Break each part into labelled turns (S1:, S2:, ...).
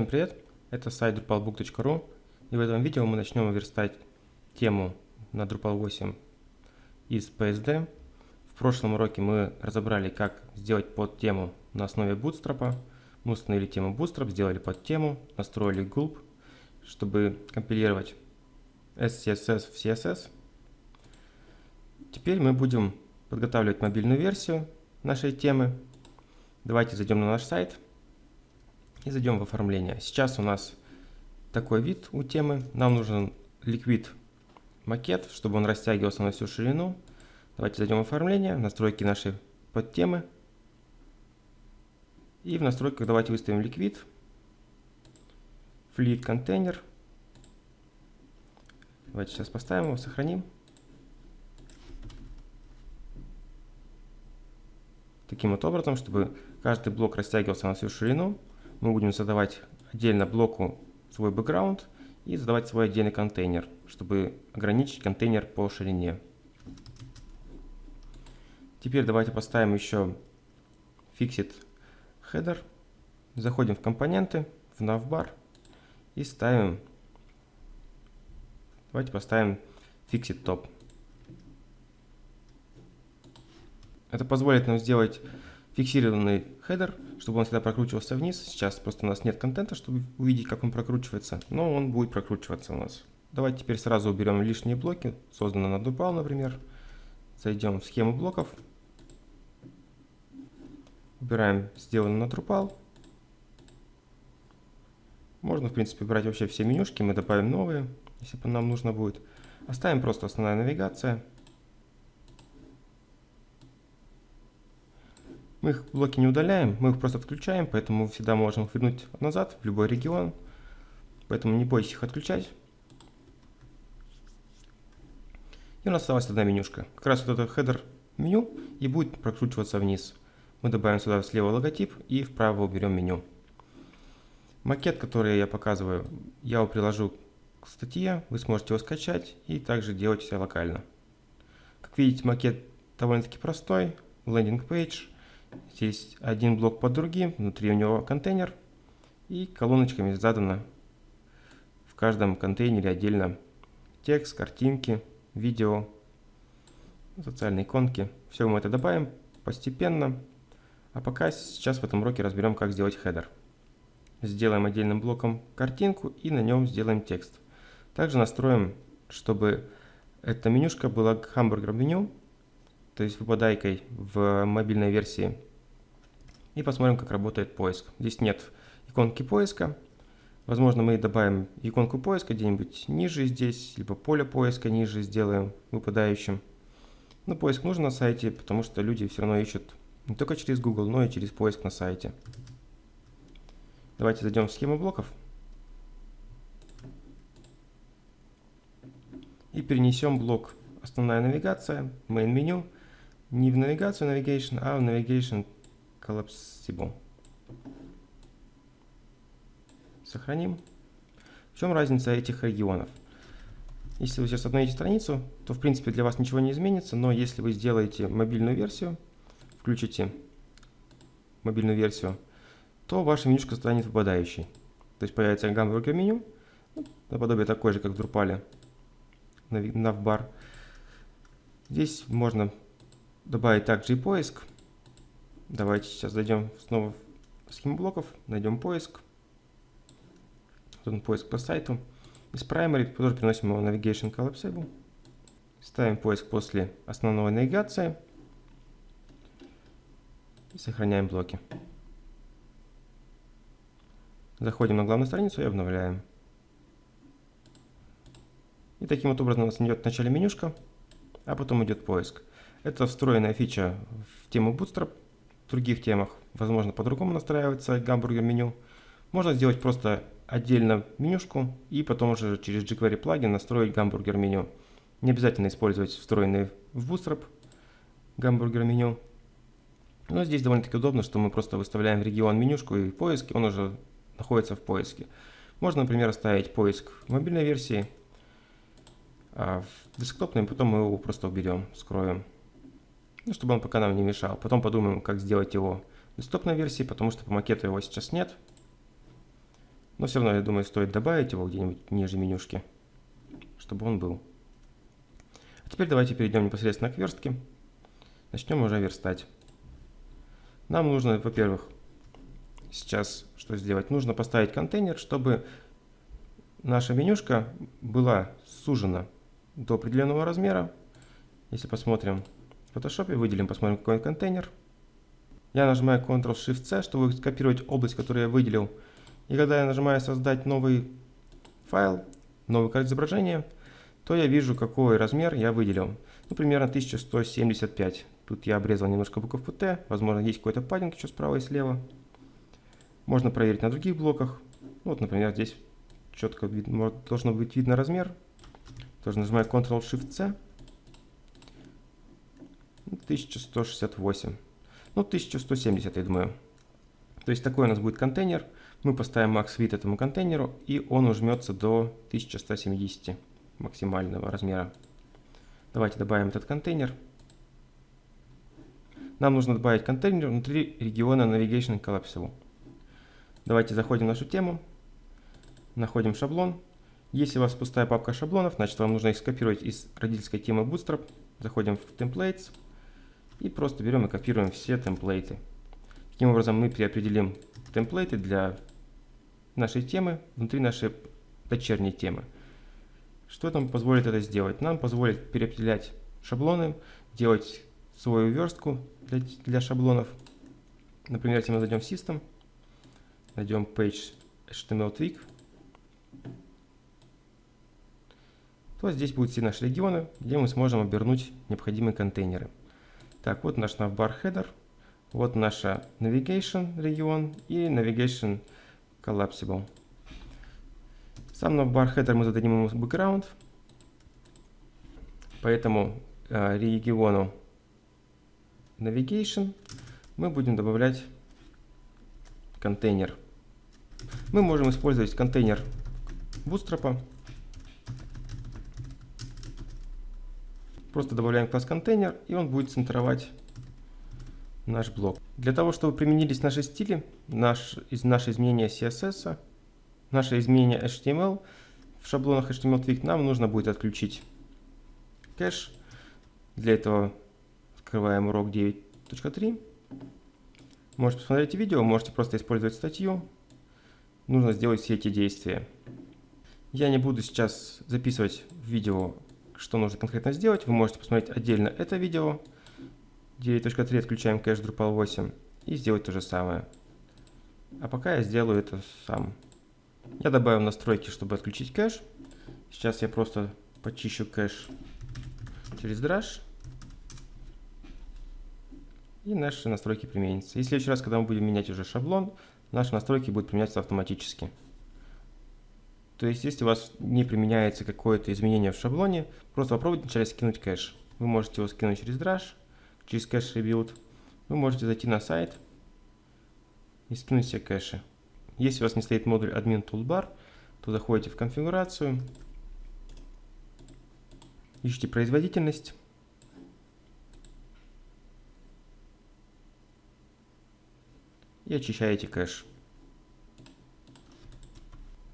S1: Всем привет! Это сайт drupalbook.ru и в этом видео мы начнем верстать тему на Drupal 8 из PSD. В прошлом уроке мы разобрали, как сделать под тему на основе Bootstrap. Мы установили тему Bootstrap, сделали под тему, настроили gulp, чтобы компилировать SCSS в CSS. Теперь мы будем подготавливать мобильную версию нашей темы. Давайте зайдем на наш сайт и зайдем в оформление. Сейчас у нас такой вид у темы. Нам нужен Liquid макет, чтобы он растягивался на всю ширину. Давайте зайдем в оформление, настройки нашей подтемы. И в настройках давайте выставим Liquid, Fleet Container. Давайте сейчас поставим его, сохраним. Таким вот образом, чтобы каждый блок растягивался на всю ширину мы будем задавать отдельно блоку свой бэкграунд и задавать свой отдельный контейнер, чтобы ограничить контейнер по ширине. Теперь давайте поставим еще fixed header. Заходим в компоненты, в navbar и ставим, давайте поставим fixed top. Это позволит нам сделать фиксированный хедер, чтобы он всегда прокручивался вниз. Сейчас просто у нас нет контента, чтобы увидеть, как он прокручивается, но он будет прокручиваться у нас. Давайте теперь сразу уберем лишние блоки, созданные на Drupal, например. Зайдем в схему блоков. Убираем сделанное на Drupal. Можно, в принципе, брать вообще все менюшки, мы добавим новые, если нам нужно будет. Оставим просто основная навигация. Мы их блоки не удаляем, мы их просто отключаем, поэтому всегда можем их вернуть назад в любой регион. Поэтому не бойтесь их отключать. И у нас осталась одна менюшка. Как раз вот это хедер меню и будет прокручиваться вниз. Мы добавим сюда слева логотип и вправо уберем меню. Макет, который я показываю, я его приложу к статье, вы сможете его скачать и также делать все локально. Как видите, макет довольно-таки простой, landing page – Здесь один блок под другим, внутри у него контейнер. И колоночками задано в каждом контейнере отдельно текст, картинки, видео, социальные иконки. Все мы это добавим постепенно. А пока сейчас в этом уроке разберем, как сделать хедер. Сделаем отдельным блоком картинку и на нем сделаем текст. Также настроим, чтобы эта менюшка была гамбургер меню, то есть выпадайкой в мобильной версии. И посмотрим, как работает поиск. Здесь нет иконки поиска. Возможно, мы добавим иконку поиска где-нибудь ниже здесь, либо поле поиска ниже сделаем выпадающим. Но поиск нужен на сайте, потому что люди все равно ищут не только через Google, но и через поиск на сайте. Давайте зайдем в схему блоков. И перенесем блок «Основная навигация», «Main меню» не в навигацию Navigation, а в Navigation Collapsible. Сохраним. В чем разница этих регионов? Если вы сейчас обновите страницу, то в принципе для вас ничего не изменится, но если вы сделаете мобильную версию, включите мобильную версию, то ваша менюшка станет выпадающей. То есть появится гамбургер меню, ну, наподобие такой же, как в Drupal, навбар. Здесь можно добавить также и поиск. Давайте сейчас зайдем снова в схему блоков, найдем поиск. Вот он поиск по сайту. Из primary тоже переносим его navigation collapsible. Ставим поиск после основной навигации. И сохраняем блоки. Заходим на главную страницу и обновляем. И таким вот образом у нас идет в начале менюшка, а потом идет поиск. Это встроенная фича в тему Bootstrap. В других темах, возможно, по-другому настраивается гамбургер меню. Можно сделать просто отдельно менюшку и потом уже через jQuery плагин настроить гамбургер меню. Не обязательно использовать встроенный в Bootstrap гамбургер меню. Но здесь довольно-таки удобно, что мы просто выставляем в регион менюшку и поиск, он уже находится в поиске. Можно, например, оставить поиск в мобильной версии, а в десктопной потом мы его просто уберем, скроем ну, чтобы он пока нам не мешал. Потом подумаем, как сделать его в десктопной версии, потому что по макету его сейчас нет. Но все равно, я думаю, стоит добавить его где-нибудь ниже менюшки, чтобы он был. А теперь давайте перейдем непосредственно к верстке. Начнем уже верстать. Нам нужно, во-первых, сейчас что сделать? Нужно поставить контейнер, чтобы наша менюшка была сужена до определенного размера. Если посмотрим в Photoshop, выделим, посмотрим какой контейнер. Я нажимаю Ctrl-Shift-C, чтобы скопировать область, которую я выделил. И когда я нажимаю создать новый файл, новый карт изображения, то я вижу, какой размер я выделил. Ну, примерно 1175. Тут я обрезал немножко буковку Т, возможно, есть какой-то паддинг еще справа и слева. Можно проверить на других блоках. Вот, например, здесь четко видно, должно быть видно размер. Тоже нажимаю Ctrl-Shift-C. 1168. Ну, 1170, я думаю. То есть такой у нас будет контейнер. Мы поставим max width этому контейнеру, и он ужмется до 1170 максимального размера. Давайте добавим этот контейнер. Нам нужно добавить контейнер внутри региона Navigation Collapsible. Давайте заходим в нашу тему, находим шаблон. Если у вас пустая папка шаблонов, значит вам нужно их скопировать из родительской темы Bootstrap. Заходим в Templates и просто берем и копируем все темплейты. Таким образом мы переопределим темплейты для нашей темы внутри нашей дочерней темы. Что нам позволит это сделать? Нам позволит переопределять шаблоны, делать свою верстку для, для шаблонов. Например, если мы зайдем в System, найдем Page HTML Tweak, то здесь будут все наши регионы, где мы сможем обернуть необходимые контейнеры. Так, вот наш navbar header, вот наша navigation регион и navigation collapsible. Сам navbar header мы зададим ему background, поэтому э, региону navigation мы будем добавлять контейнер. Мы можем использовать контейнер Bootstrap Просто добавляем класс контейнер, и он будет центровать наш блок. Для того, чтобы применились наши стили, наш, из, наши изменения CSS, наши изменения HTML, в шаблонах HTML нам нужно будет отключить кэш. Для этого открываем урок 9.3. Можете посмотреть видео, можете просто использовать статью. Нужно сделать все эти действия. Я не буду сейчас записывать видео что нужно конкретно сделать, вы можете посмотреть отдельно это видео. 9.3 отключаем кэш Drupal 8 и сделать то же самое. А пока я сделаю это сам. Я добавил настройки, чтобы отключить кэш. Сейчас я просто почищу кэш через Drush. И наши настройки применятся. И в следующий раз, когда мы будем менять уже шаблон, наши настройки будут применяться автоматически. То есть, если у вас не применяется какое-то изменение в шаблоне, просто попробуйте вначале скинуть кэш. Вы можете его скинуть через Drush, через кэш Rebuild. Вы можете зайти на сайт и скинуть все кэши. Если у вас не стоит модуль Admin Toolbar, то заходите в конфигурацию, ищите производительность. И очищаете кэш.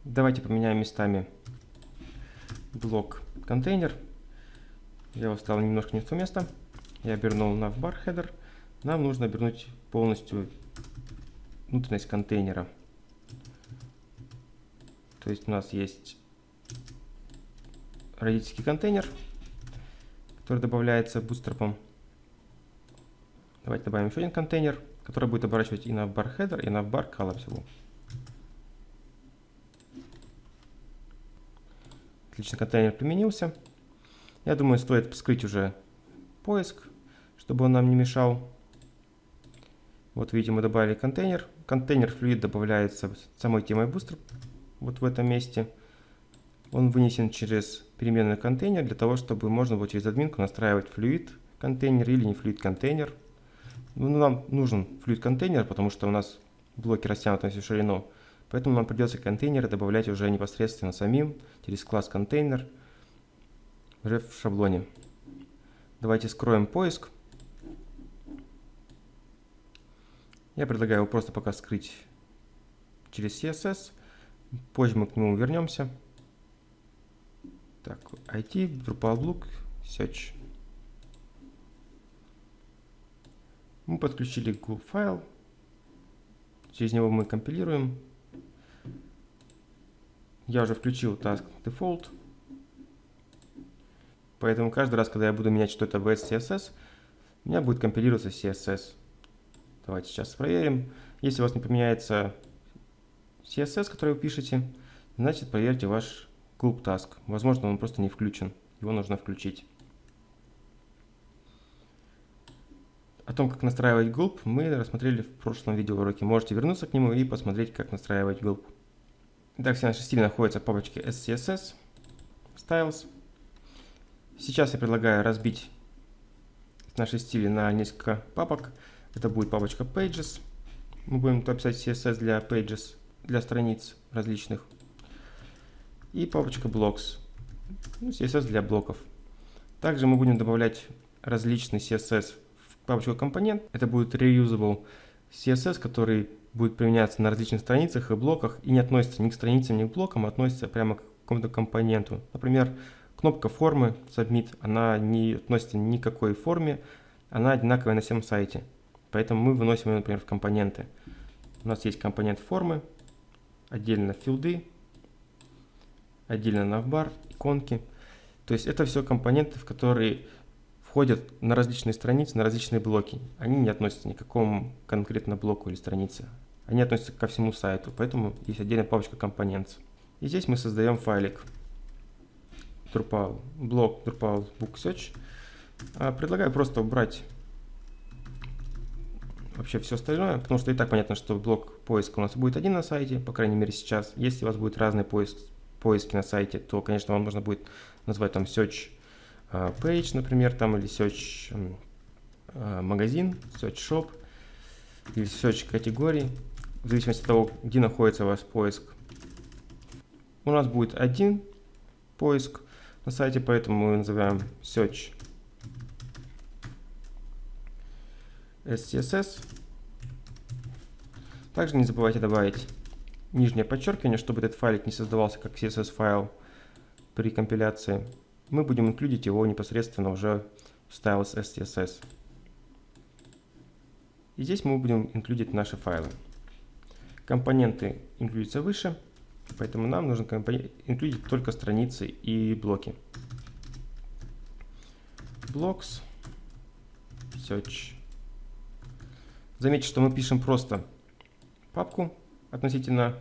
S1: Давайте поменяем местами блок контейнер. Я его ставил немножко не в то место. Я обернул на бар header. Нам нужно обернуть полностью внутренность контейнера. То есть у нас есть родительский контейнер, который добавляется бустерпом. Давайте добавим еще один контейнер, который будет оборачивать и бар header, и на бар collapsible. Отлично, контейнер применился. Я думаю, стоит вскрыть уже поиск, чтобы он нам не мешал. Вот видите, мы добавили контейнер. Контейнер флюид добавляется самой темой Booster, вот в этом месте. Он вынесен через переменный контейнер для того, чтобы можно было через админку настраивать флюид контейнер или не флюид контейнер. Ну, нам нужен флюид контейнер, потому что у нас блоки растянуты на всю ширину. Поэтому нам придется контейнеры добавлять уже непосредственно самим через класс контейнер уже в шаблоне. Давайте скроем поиск. Я предлагаю его просто пока скрыть через CSS. Позже мы к нему вернемся. Так, IT, Drupal Book, Search. Мы подключили Google файл. Через него мы компилируем. Я уже включил Task Default. Поэтому каждый раз, когда я буду менять что-то в SCSS, у меня будет компилироваться CSS. Давайте сейчас проверим. Если у вас не поменяется CSS, который вы пишете, значит проверьте ваш Gulp Task. Возможно, он просто не включен. Его нужно включить. О том, как настраивать Gulp, мы рассмотрели в прошлом видеоуроке. Можете вернуться к нему и посмотреть, как настраивать Gulp. Итак, все наши стили находятся в папочке SCSS, Styles. Сейчас я предлагаю разбить наши стили на несколько папок. Это будет папочка Pages. Мы будем туда писать CSS для Pages, для страниц различных. И папочка Blocks. Ну, CSS для блоков. Также мы будем добавлять различный CSS в папочку компонент. Это будет reusable CSS, который будет применяться на различных страницах и блоках и не относится ни к страницам, ни к блокам, а относится прямо к какому-то компоненту. Например, Кнопка формы Submit, она не относится ни к какой форме, она одинаковая на всем сайте. Поэтому мы выносим ее, например, в компоненты. У нас есть компонент формы, отдельно филды, отдельно навбар, иконки. То есть это все компоненты, в которые входят на различные страницы, на различные блоки. Они не относятся ни к какому конкретно блоку или странице. Они относятся ко всему сайту, поэтому есть отдельная папочка компонент. И здесь мы создаем файлик. Drupal, блок Drupal Book Search. А, предлагаю просто убрать вообще все остальное, потому что и так понятно, что блок поиска у нас будет один на сайте, по крайней мере сейчас. Если у вас будет разный поиск, поиски на сайте, то, конечно, вам нужно будет назвать там Search а, Page, например, там, или Search а, магазин, Search Shop, или Search категории, в зависимости от того, где находится у вас поиск. У нас будет один поиск, на сайте, поэтому мы называем search SCSS. Также не забывайте добавить нижнее подчеркивание, чтобы этот файлик не создавался как CSS файл при компиляции. Мы будем инклюдить его непосредственно уже в styles SCSS. И здесь мы будем инклюдить наши файлы. Компоненты инклюдятся выше. Поэтому нам нужно инклюдить только страницы и блоки. Blocks, search. Заметьте, что мы пишем просто папку относительно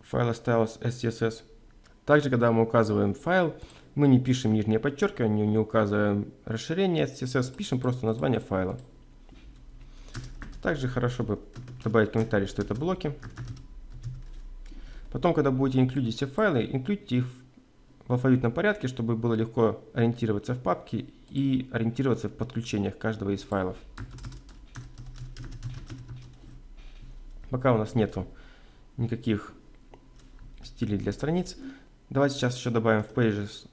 S1: файла styles SCSS. Также, когда мы указываем файл, мы не пишем нижнее подчеркивание, не указываем расширение SCSS, пишем просто название файла. Также хорошо бы добавить комментарий, что это блоки. Потом, когда будете инклюдить все файлы, инклюдите их в алфавитном порядке, чтобы было легко ориентироваться в папке и ориентироваться в подключениях каждого из файлов. Пока у нас нету никаких стилей для страниц. Давайте сейчас еще добавим в Pages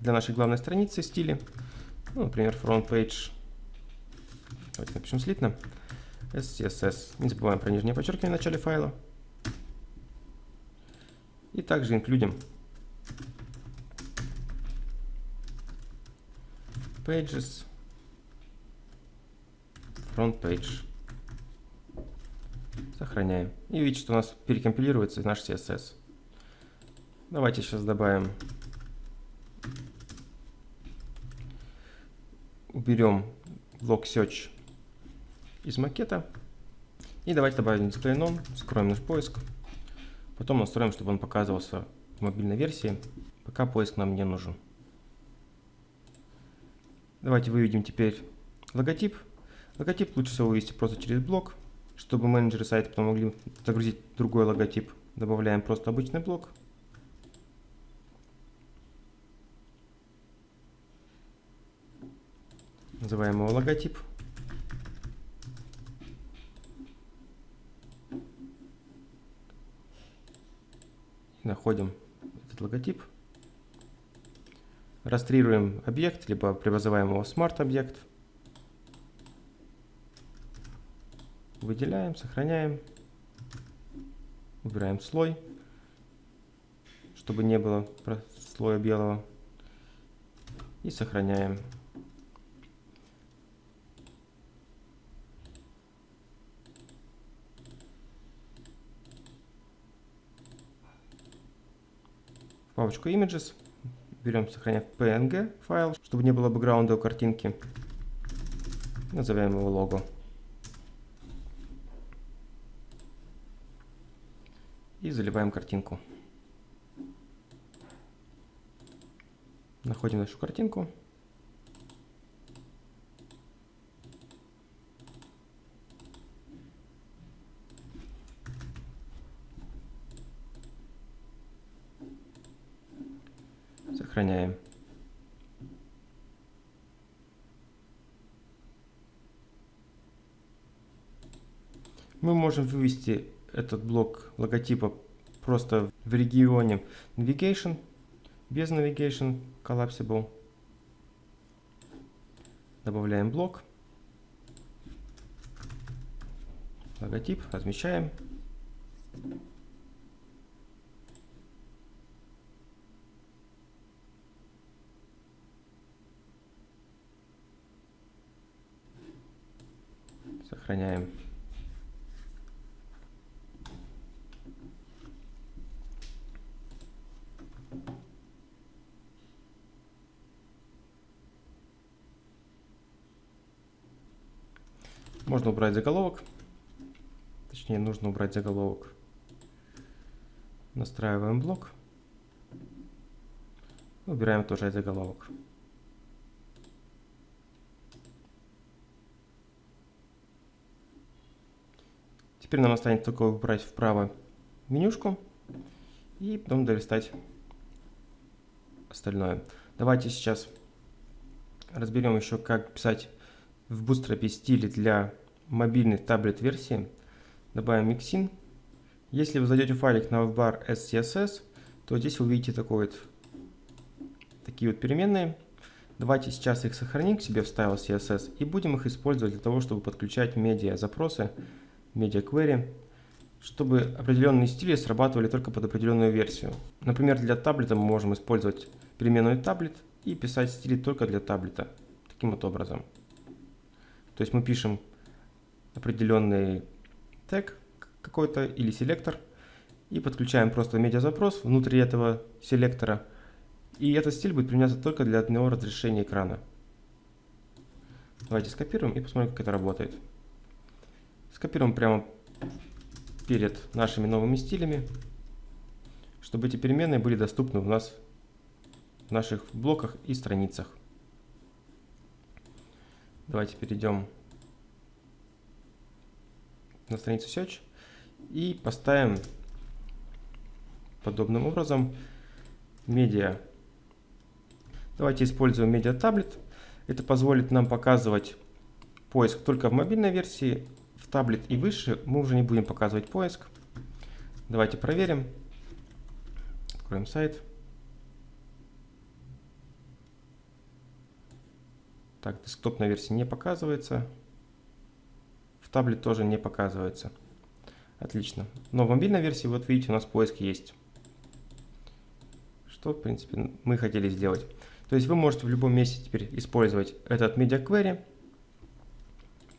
S1: для нашей главной страницы стили. Ну, например, front page. Давайте напишем слитно. SCSS. Не забываем про нижнее подчеркивание в начале файла. И также инклюдим pages front page. Сохраняем. И видите, что у нас перекомпилируется наш CSS. Давайте сейчас добавим, уберем блок search из макета. И давайте добавим none, скроем наш поиск. Потом настроим, чтобы он показывался в мобильной версии, пока поиск нам не нужен. Давайте выведем теперь логотип. Логотип лучше всего вывести просто через блок, чтобы менеджеры сайта потом могли загрузить другой логотип. Добавляем просто обычный блок. Называем его логотип. Находим этот логотип, растрируем объект, либо преобразоваем его в смарт-объект, выделяем, сохраняем. Убираем слой, чтобы не было слоя белого. И сохраняем. Папочку Images берем, сохраняем PNG файл, чтобы не было бэкграунда у картинки. Назовем его лого. И заливаем картинку. Находим нашу картинку. Сохраняем. Мы можем вывести этот блок логотипа просто в регионе Navigation, без Navigation Collapsible. Добавляем блок. Логотип размещаем. Сохраняем. Можно убрать заголовок. Точнее, нужно убрать заголовок. Настраиваем блок. Убираем тоже заголовок. Теперь нам останется только убрать вправо менюшку и потом долистать остальное. Давайте сейчас разберем еще, как писать в Bootstrap стиле для мобильной таблет-версии. Добавим Mixin. Если вы зайдете в файлик webbar SCSS, то здесь вы увидите такой вот, такие вот переменные. Давайте сейчас их сохраним к себе в стайл CSS и будем их использовать для того, чтобы подключать медиа запросы Media Query, чтобы определенные стили срабатывали только под определенную версию. Например, для таблета мы можем использовать переменную таблет и писать стили только для таблета. Таким вот образом. То есть мы пишем определенный тег какой-то или селектор и подключаем просто медиазапрос внутри этого селектора. И этот стиль будет применяться только для одного разрешения экрана. Давайте скопируем и посмотрим, как это работает. Скопируем прямо перед нашими новыми стилями, чтобы эти переменные были доступны у нас в наших блоках и страницах. Давайте перейдем на страницу Search и поставим подобным образом медиа. Давайте используем медиа таблет. Это позволит нам показывать поиск только в мобильной версии, в таблет и выше мы уже не будем показывать поиск. Давайте проверим. Откроем сайт. Так, десктопная версия не показывается. Таблет тоже не показывается. Отлично. Но в мобильной версии, вот видите, у нас поиск есть. Что, в принципе, мы хотели сделать. То есть вы можете в любом месте теперь использовать этот Media Query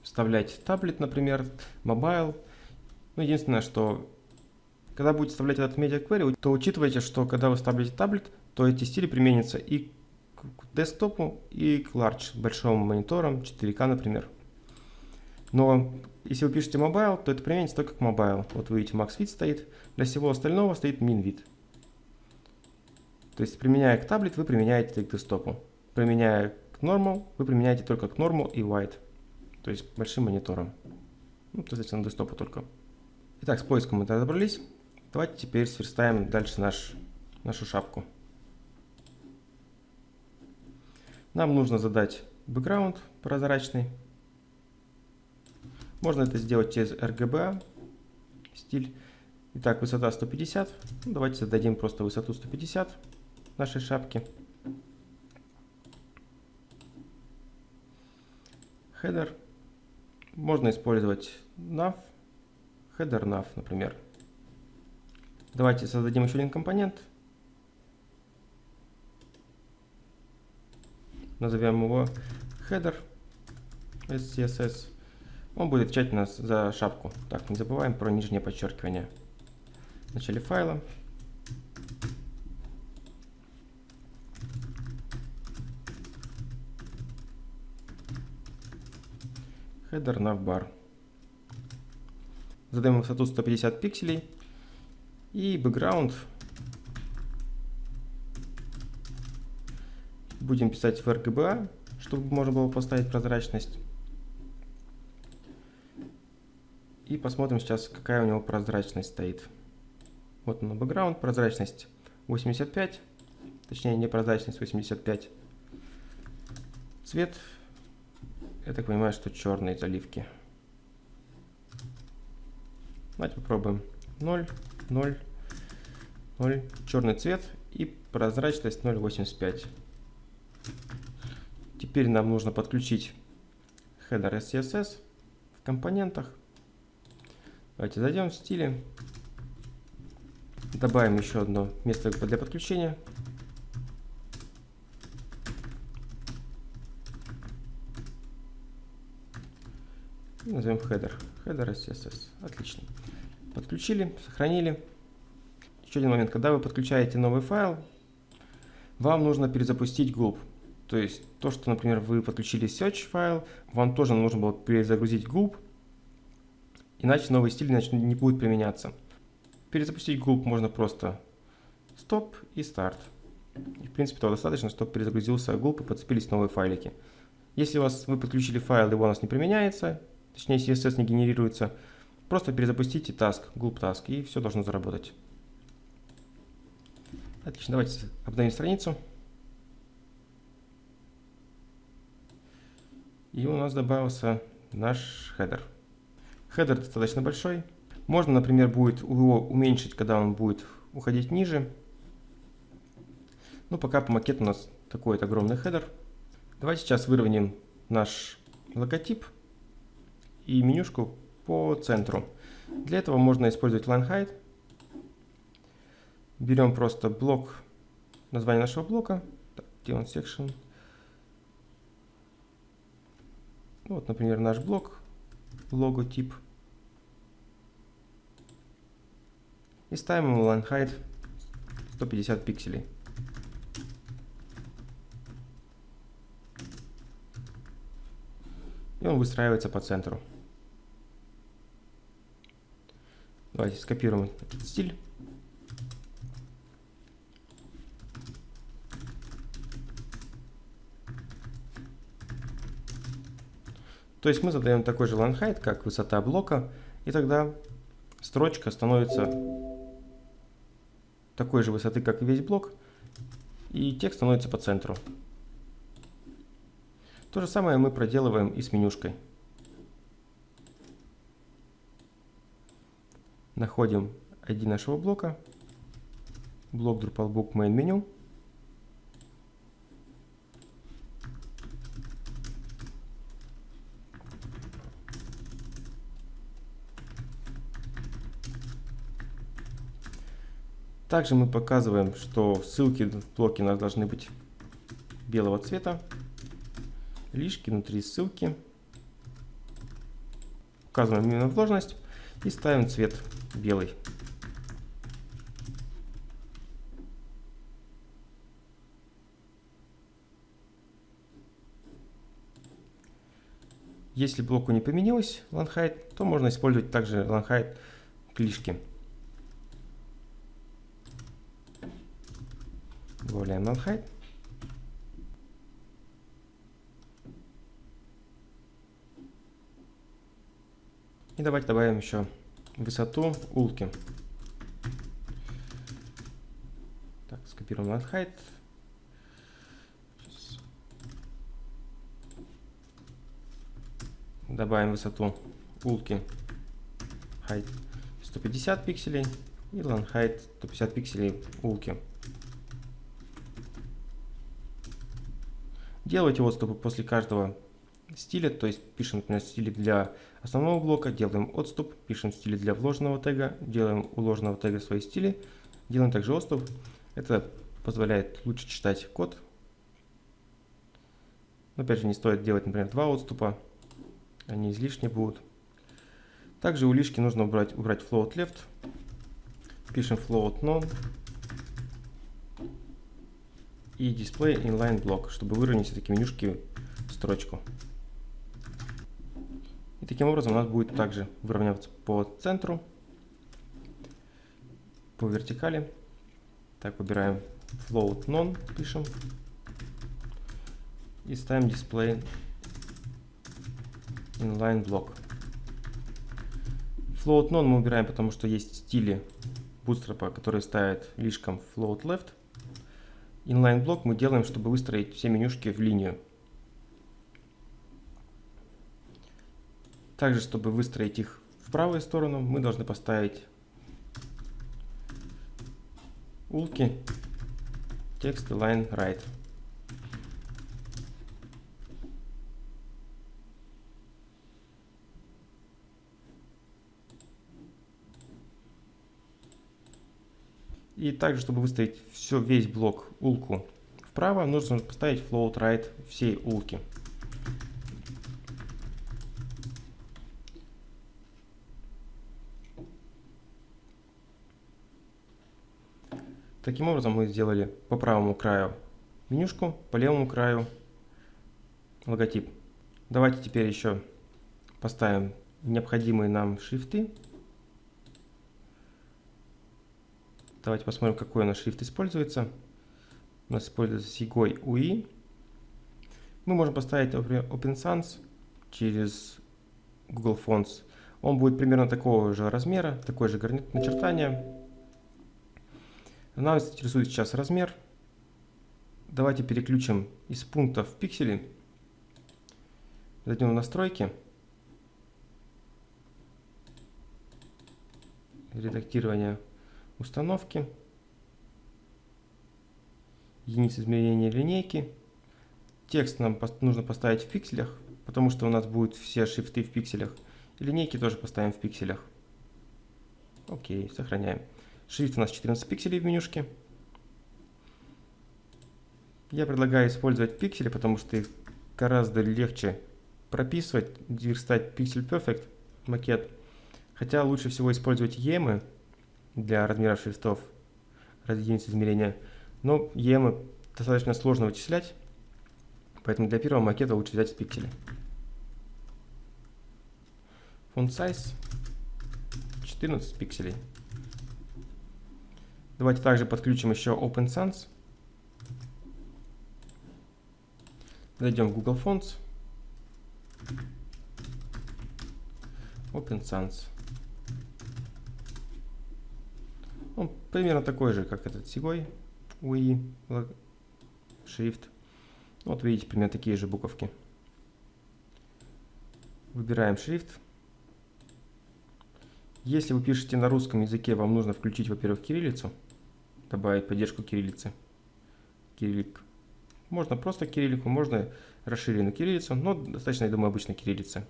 S1: вставлять tablet, например, mobile. Ну, единственное, что когда будете вставлять этот Media Query, то учитывайте, что когда вы ставите tablet, то эти стили применятся и к десктопу, и к large, большим мониторам, 4К, например. Но если вы пишете mobile, то это применится только к mobile. Вот вы видите, max width стоит, для всего остального стоит min вид. То есть, применяя к таблет, вы применяете к десктопу. Применяя к normal, вы применяете только к normal и wide то есть большим монитором. Ну, то есть на десктопу только. Итак, с поиском мы разобрались. Давайте теперь сверстаем дальше наш, нашу шапку. Нам нужно задать бэкграунд прозрачный. Можно это сделать через RGBA стиль. Итак, высота 150. Ну, давайте зададим просто высоту 150 нашей шапки. Header можно использовать nav, header nav, например. Давайте создадим еще один компонент. Назовем его header SCSS. Он будет отвечать у нас за шапку. Так, не забываем про нижнее подчеркивание. В начале файла. Header navbar. Задаем высоту 150 пикселей. И background будем писать в RGBA, чтобы можно было поставить прозрачность. И посмотрим сейчас, какая у него прозрачность стоит. Вот он, background, прозрачность 85, точнее не прозрачность 85. Цвет, я так понимаю, что черные заливки. Давайте попробуем 0, 0, 0, черный цвет и прозрачность 0.85. Теперь нам нужно подключить header SCSS в компонентах. Давайте зайдем в стили. Добавим еще одно место для подключения. И назовем header. Header SCSS. Отлично. Подключили, сохранили. Еще один момент. Когда вы подключаете новый файл, вам нужно перезапустить gulp. То есть то, что, например, вы подключили search файл, вам тоже нужно было перезагрузить gulp, иначе новый стиль иначе не будет применяться. Перезапустить gulp можно просто стоп и старт. В принципе, того достаточно, чтобы перезагрузился gulp и подцепились новые файлики. Если у вас вы подключили файл, он у нас не применяется, точнее CSS не генерируется, просто перезапустите task, gulp task, и все должно заработать. Отлично, давайте обновим страницу. И у нас добавился наш хедер. Хедер достаточно большой. Можно, например, будет его уменьшить, когда он будет уходить ниже. Но пока по макету у нас такой вот огромный хедер. Давайте сейчас выровняем наш логотип и менюшку по центру. Для этого можно использовать line height. Берем просто блок, название нашего блока, так, где он section. Вот, например, наш блок, логотип. И ставим ему line height 150 пикселей. И он выстраивается по центру. Давайте скопируем этот стиль. То есть мы задаем такой же line height, как высота блока, и тогда строчка становится такой же высоты, как и весь блок, и текст становится по центру. То же самое мы проделываем и с менюшкой. Находим ID нашего блока, блок Drupalbook Main Menu, Также мы показываем, что ссылки в блоке у нас должны быть белого цвета. Лишки внутри ссылки. Указываем именно вложенность и ставим цвет белый. Если блоку не поменялось Lanhide, то можно использовать также Lanhide клишки. Добавляем null height. И давайте добавим еще высоту улки. Так, скопируем null height. Добавим высоту улки height 150 пикселей и land height 150 пикселей улки. Делайте отступы после каждого стиля, то есть пишем, например, стили для основного блока, делаем отступ, пишем стили для вложенного тега, делаем у ложного тега свои стили, делаем также отступ. Это позволяет лучше читать код. Но опять же, не стоит делать, например, два отступа, они излишне будут. Также у лишки нужно убрать, убрать float left. Пишем float none и display inline block, чтобы выровнять все-таки менюшки строчку. И таким образом у нас будет также выравниваться по центру, по вертикали. Так, выбираем float none, пишем. И ставим display inline block. Float none мы убираем, потому что есть стили bootstrap, которые ставят лишком float left. Inline блок мы делаем, чтобы выстроить все менюшки в линию. Также, чтобы выстроить их в правую сторону, мы должны поставить улки text align right. И также, чтобы выставить все, весь блок улку вправо, нужно поставить float right всей улки. Таким образом мы сделали по правому краю менюшку, по левому краю логотип. Давайте теперь еще поставим необходимые нам шрифты. Давайте посмотрим, какой у нас шрифт используется. У нас используется Sigoi UI. Мы можем поставить, Open Sans через Google Fonts. Он будет примерно такого же размера, такой же начертания. Нас интересует сейчас размер. Давайте переключим из пункта в пиксели. Зайдем в настройки. Редактирование установки. Единицы измерения линейки. Текст нам нужно поставить в пикселях, потому что у нас будут все шрифты в пикселях. И линейки тоже поставим в пикселях. Окей, сохраняем. Шрифт у нас 14 пикселей в менюшке. Я предлагаю использовать пиксели, потому что их гораздо легче прописывать, верстать Pixel Perfect макет. Хотя лучше всего использовать емы для размера шрифтов, единиц измерения. Но емы достаточно сложно вычислять, поэтому для первого макета лучше взять пиксели. Font size 14 пикселей. Давайте также подключим еще OpenSense. Зайдем в Google Fonts. OpenSense. Он примерно такой же, как этот Sigoi UI шрифт. Вот видите, примерно такие же буковки. Выбираем шрифт. Если вы пишете на русском языке, вам нужно включить, во-первых, кириллицу добавить поддержку кириллицы. Кириллик. Можно просто кириллику, можно расширенную кириллицу, но достаточно, я думаю, обычной кириллицы.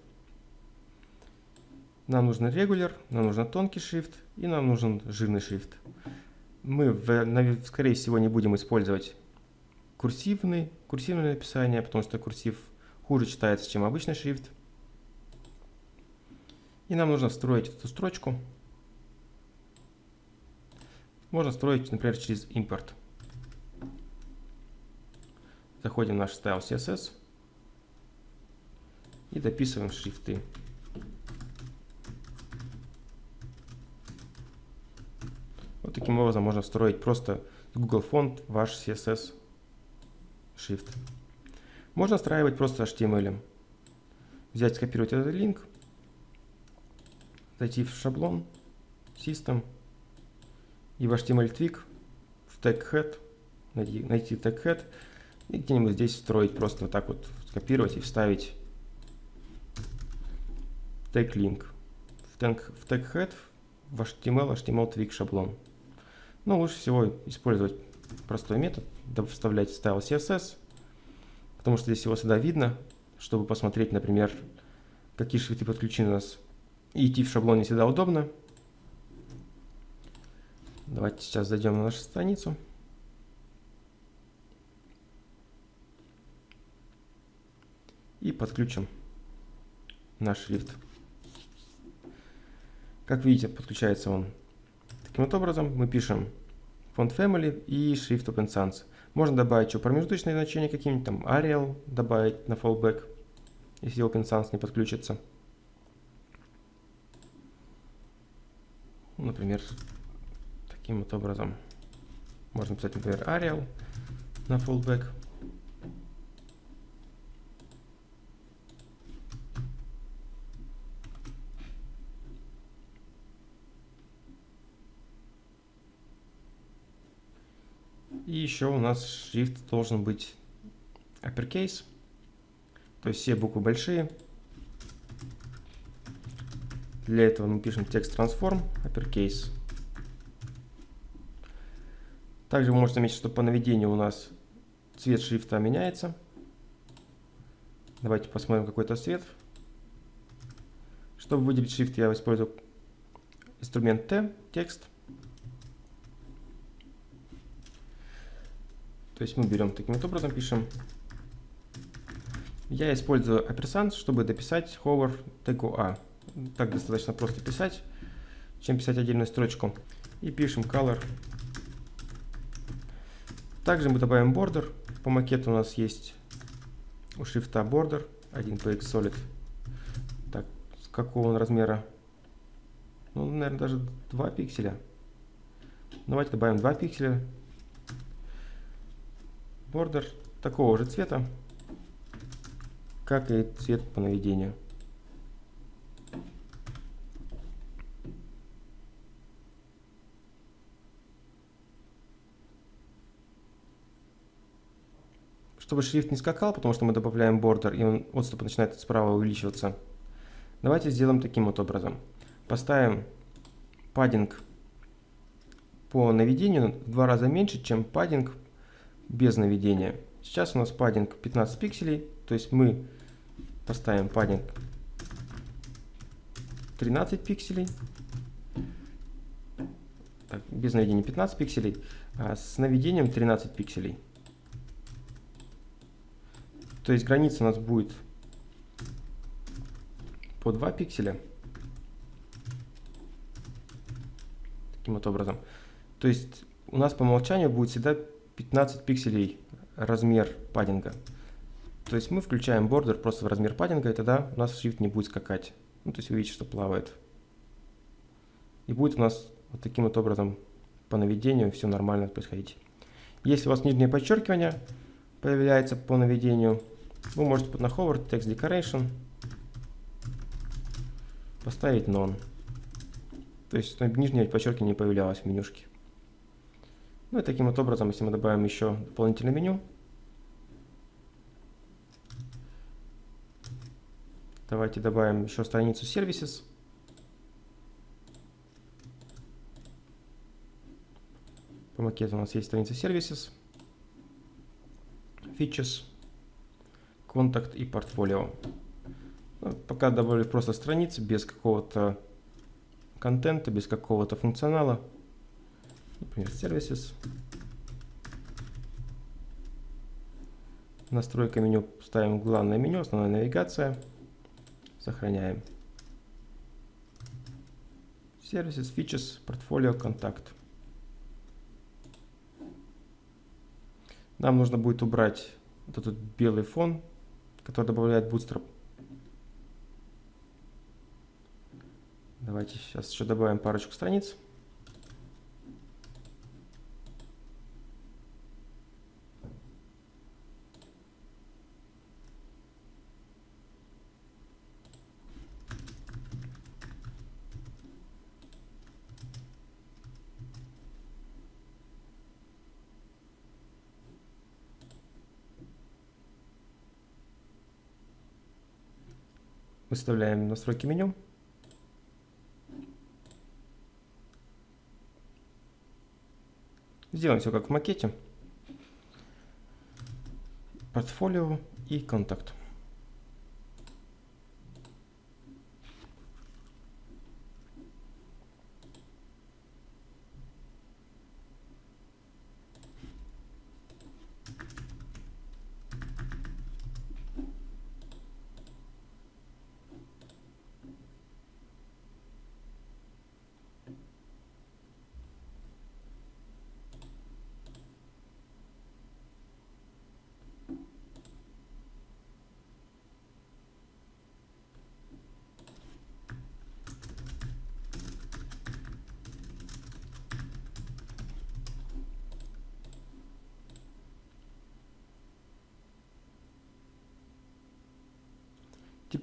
S1: Нам нужен регуляр, нам нужен тонкий шрифт и нам нужен жирный шрифт. Мы, скорее всего, не будем использовать курсивный, курсивное написание, потому что курсив хуже читается, чем обычный шрифт. И нам нужно встроить эту строчку можно строить, например, через импорт. Заходим в наш style CSS и дописываем шрифты. Таким образом можно встроить просто Google Font ваш CSS шрифт. Можно встраивать просто HTML. Взять, скопировать этот линк, зайти в шаблон, System, и в HTML twig в tag head, найти, найти tag head и где-нибудь здесь встроить, просто вот так вот скопировать и вставить tag link в tag, в tag head в HTML, HTML twig шаблон. Но лучше всего использовать простой метод, вставлять style CSS, потому что здесь его всегда видно, чтобы посмотреть, например, какие шрифты подключены у нас. И идти в шаблон не всегда удобно. Давайте сейчас зайдем на нашу страницу. И подключим наш шрифт. Как видите, подключается он таким вот образом. Мы пишем font family и шрифт Open Sans. Можно добавить еще промежуточные значения какие-нибудь, там Arial добавить на fallback, если Open Sans не подключится. Например, таким вот образом. Можно писать, например, Arial на fallback. И еще у нас шрифт должен быть uppercase, то есть все буквы большие. Для этого мы пишем текст transform uppercase. Также вы можете заметить, что по наведению у нас цвет шрифта меняется. Давайте посмотрим какой-то цвет. Чтобы выделить шрифт, я использую инструмент T, текст. То есть мы берем таким вот образом, пишем. Я использую оперсант, чтобы дописать hover тегу A. Так достаточно просто писать, чем писать отдельную строчку. И пишем color. Также мы добавим border. По макету у нас есть у шрифта border 1px solid. Так, с какого он размера? Ну, наверное, даже 2 пикселя. Давайте добавим 2 пикселя бордер такого же цвета, как и цвет по наведению. Чтобы шрифт не скакал, потому что мы добавляем бордер, и он отступ начинает справа увеличиваться, давайте сделаем таким вот образом. Поставим паддинг по наведению в два раза меньше, чем паддинг без наведения. Сейчас у нас паддинг 15 пикселей, то есть мы поставим паддинг 13 пикселей. Так, без наведения 15 пикселей, а с наведением 13 пикселей. То есть граница у нас будет по 2 пикселя. Таким вот образом. То есть у нас по умолчанию будет всегда 15 пикселей размер паддинга. То есть мы включаем бордер просто в размер паддинга, и тогда у нас шрифт не будет скакать. Ну, то есть вы видите, что плавает. И будет у нас вот таким вот образом по наведению все нормально происходить. Если у вас нижнее подчеркивание появляется по наведению, вы можете под на hover text decoration поставить none. То есть нижнее подчеркивание не появлялось в менюшке. Ну и таким вот образом, если мы добавим еще дополнительное меню, давайте добавим еще страницу Services. По макету у нас есть страница Services, Features, Contact и Portfolio. Ну, пока добавлю просто страницы без какого-то контента, без какого-то функционала например, services. Настройка меню ставим главное меню, основная навигация. Сохраняем. Services, Features, Portfolio, Контакт. Нам нужно будет убрать вот этот белый фон, который добавляет Bootstrap. Давайте сейчас еще добавим парочку страниц. Выставляем настройки меню. Сделаем все как в макете. Портфолио и контакт.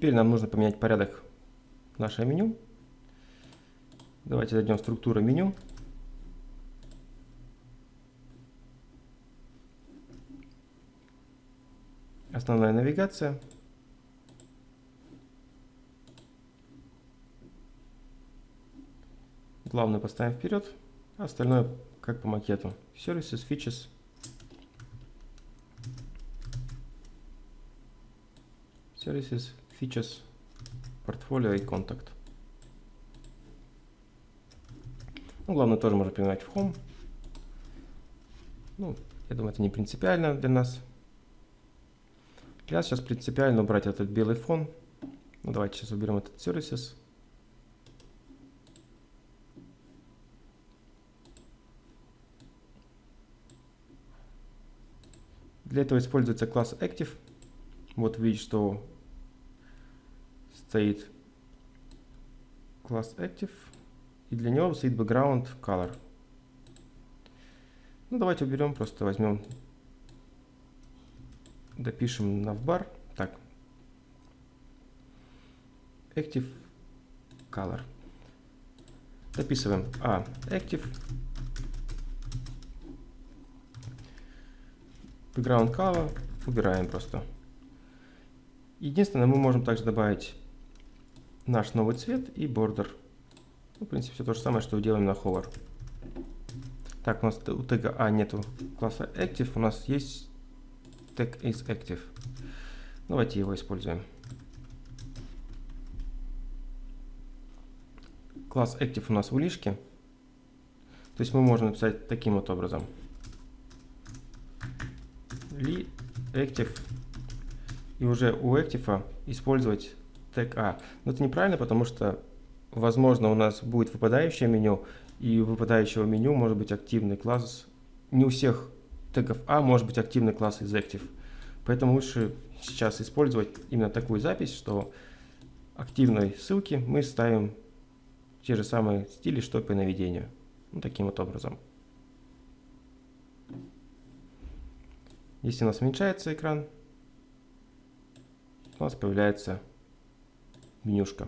S1: Теперь нам нужно поменять порядок нашего меню. Давайте зайдем в структуру меню. Основная навигация. Главное поставим вперед, остальное как по макету. Services, Features. Services, Features, Portfolio и Contact. Ну, главное тоже можно принимать в Home. Ну, я думаю, это не принципиально для нас. Для нас сейчас принципиально убрать этот белый фон. Ну, давайте сейчас уберем этот Services. Для этого используется класс Active. Вот видите, что стоит класс Active. И для него стоит background color. Ну, давайте уберем, просто возьмем, допишем navbar. Так. Active color. Дописываем A active background color убираем просто. Единственное, мы можем также добавить наш новый цвет и border. Ну, в принципе, все то же самое, что делаем на hover. Так, у нас у тега A нету класса active, у нас есть тег is active. Давайте его используем. Класс active у нас в лишке. То есть мы можем написать таким вот образом li active и уже у active использовать тег A. Но это неправильно, потому что, возможно, у нас будет выпадающее меню, и у выпадающего меню может быть активный класс. Не у всех тегов A может быть активный класс из active. Поэтому лучше сейчас использовать именно такую запись, что активной ссылки мы ставим те же самые стили, что по наведению. Ну, таким вот образом. Если у нас уменьшается экран, у нас появляется менюшка.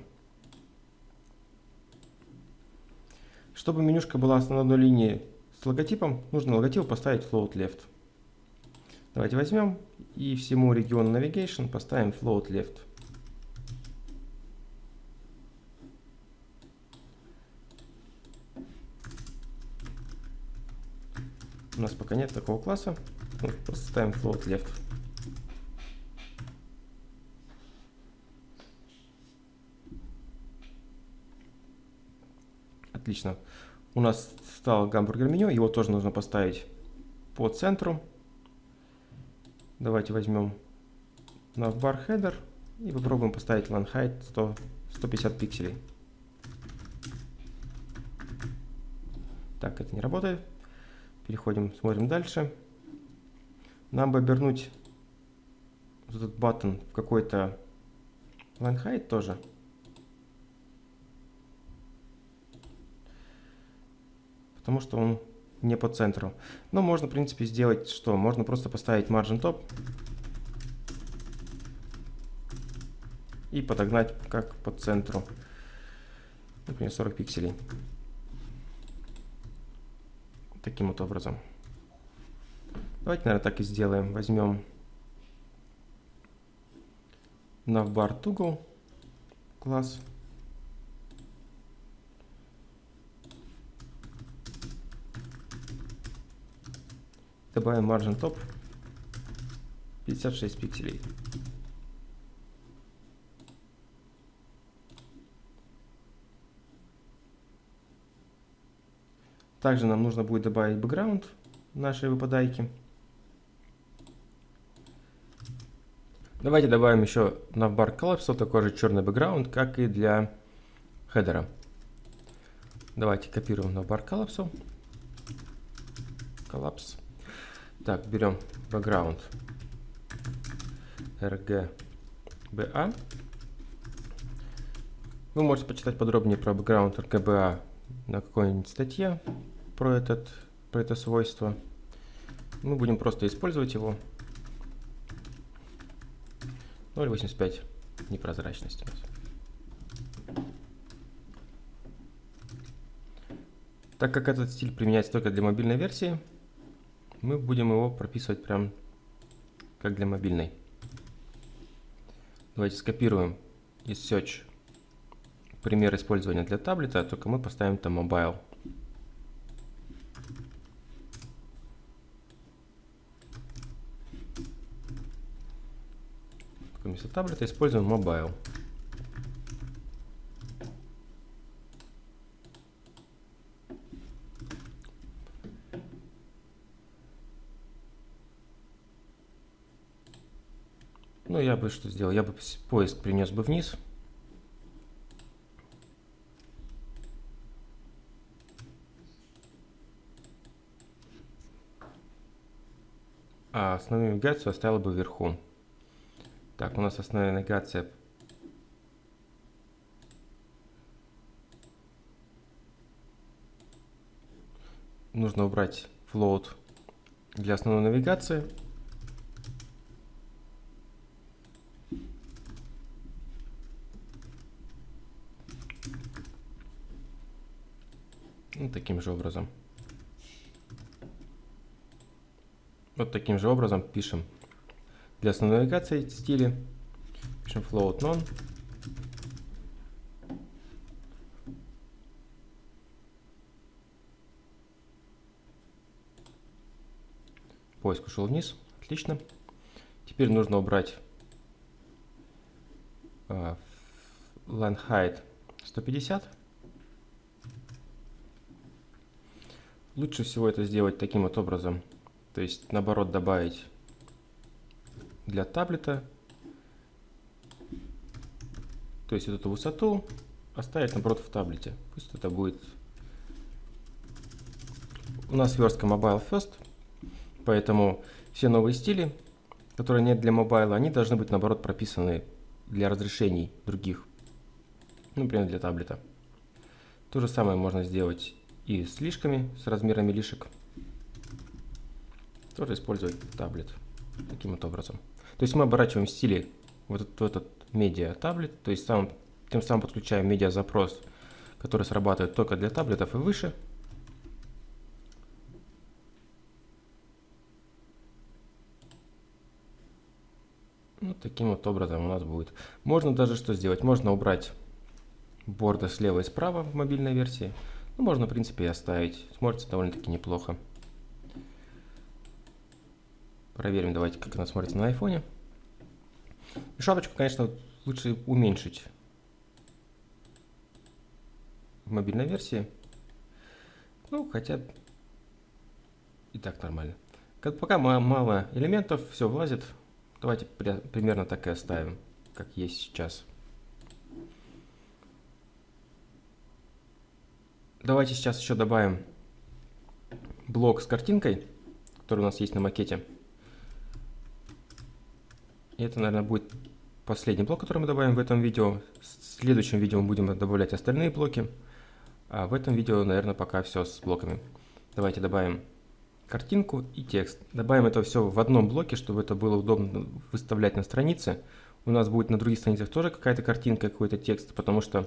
S1: Чтобы менюшка была на одной линии с логотипом, нужно логотип поставить float left. Давайте возьмем и всему региону navigation поставим float left. У нас пока нет такого класса. Просто ставим float left. Отлично. У нас стал гамбургер меню, его тоже нужно поставить по центру. Давайте возьмем navbar header и попробуем поставить line height 100, 150 пикселей. Так, это не работает. Переходим, смотрим дальше. Нам бы обернуть этот button в какой-то line height тоже. Потому что он не по центру. Но можно, в принципе, сделать что? Можно просто поставить margin top и подогнать как по центру. Например, 40 пикселей. Таким вот образом. Давайте, наверное, так и сделаем. Возьмем navbar toggle класс. Добавим margin top 56 пикселей. Также нам нужно будет добавить background нашей выпадайки. Давайте добавим еще navbar Collapse такой же черный бэкграунд, как и для хедера. Давайте копируем navbar Collapse. Collapse. Так, берем background RGBA. Вы можете почитать подробнее про background RGBA на какой-нибудь статье про, этот, про это свойство. Мы будем просто использовать его 0.85. непрозрачность у нас. Так как этот стиль применяется только для мобильной версии, мы будем его прописывать прям как для мобильной. Давайте скопируем из Search пример использования для таблета, только мы поставим там mobile. Вместо таблета используем mobile. Ну, я бы что сделал? Я бы поиск принес бы вниз. А основную навигацию оставила бы вверху. Так, у нас основная навигация. Нужно убрать float для основной навигации. Ну, таким же образом. Вот таким же образом пишем для основной навигации стили. Пишем float none. Поиск ушел вниз. Отлично. Теперь нужно убрать uh, line height 150. Лучше всего это сделать таким вот образом. То есть, наоборот, добавить для таблета. То есть, вот эту высоту оставить, наоборот, в таблете. Пусть это будет... У нас верстка Mobile First, поэтому все новые стили, которые нет для мобайла, они должны быть, наоборот, прописаны для разрешений других. Например, для таблета. То же самое можно сделать и с лишками, с размерами лишек. Тоже использовать таблет таким вот образом. То есть мы оборачиваем стили вот этот, в этот медиа таблет, то есть сам, тем самым подключаем медиа запрос, который срабатывает только для таблетов и выше. Вот таким вот образом у нас будет. Можно даже что сделать? Можно убрать борды слева и справа в мобильной версии. Ну, можно, в принципе, и оставить. Смотрится довольно-таки неплохо. Проверим, давайте, как она смотрится на айфоне. Шапочку, конечно, лучше уменьшить в мобильной версии. Ну, хотя и так нормально. Как, пока мало элементов, все влазит. Давайте при, примерно так и оставим, как есть сейчас. Давайте сейчас еще добавим блок с картинкой, который у нас есть на макете. И это, наверное, будет последний блок, который мы добавим в этом видео. В следующем видео мы будем добавлять остальные блоки. А в этом видео, наверное, пока все с блоками. Давайте добавим картинку и текст. Добавим это все в одном блоке, чтобы это было удобно выставлять на странице. У нас будет на других страницах тоже какая-то картинка, какой-то текст, потому что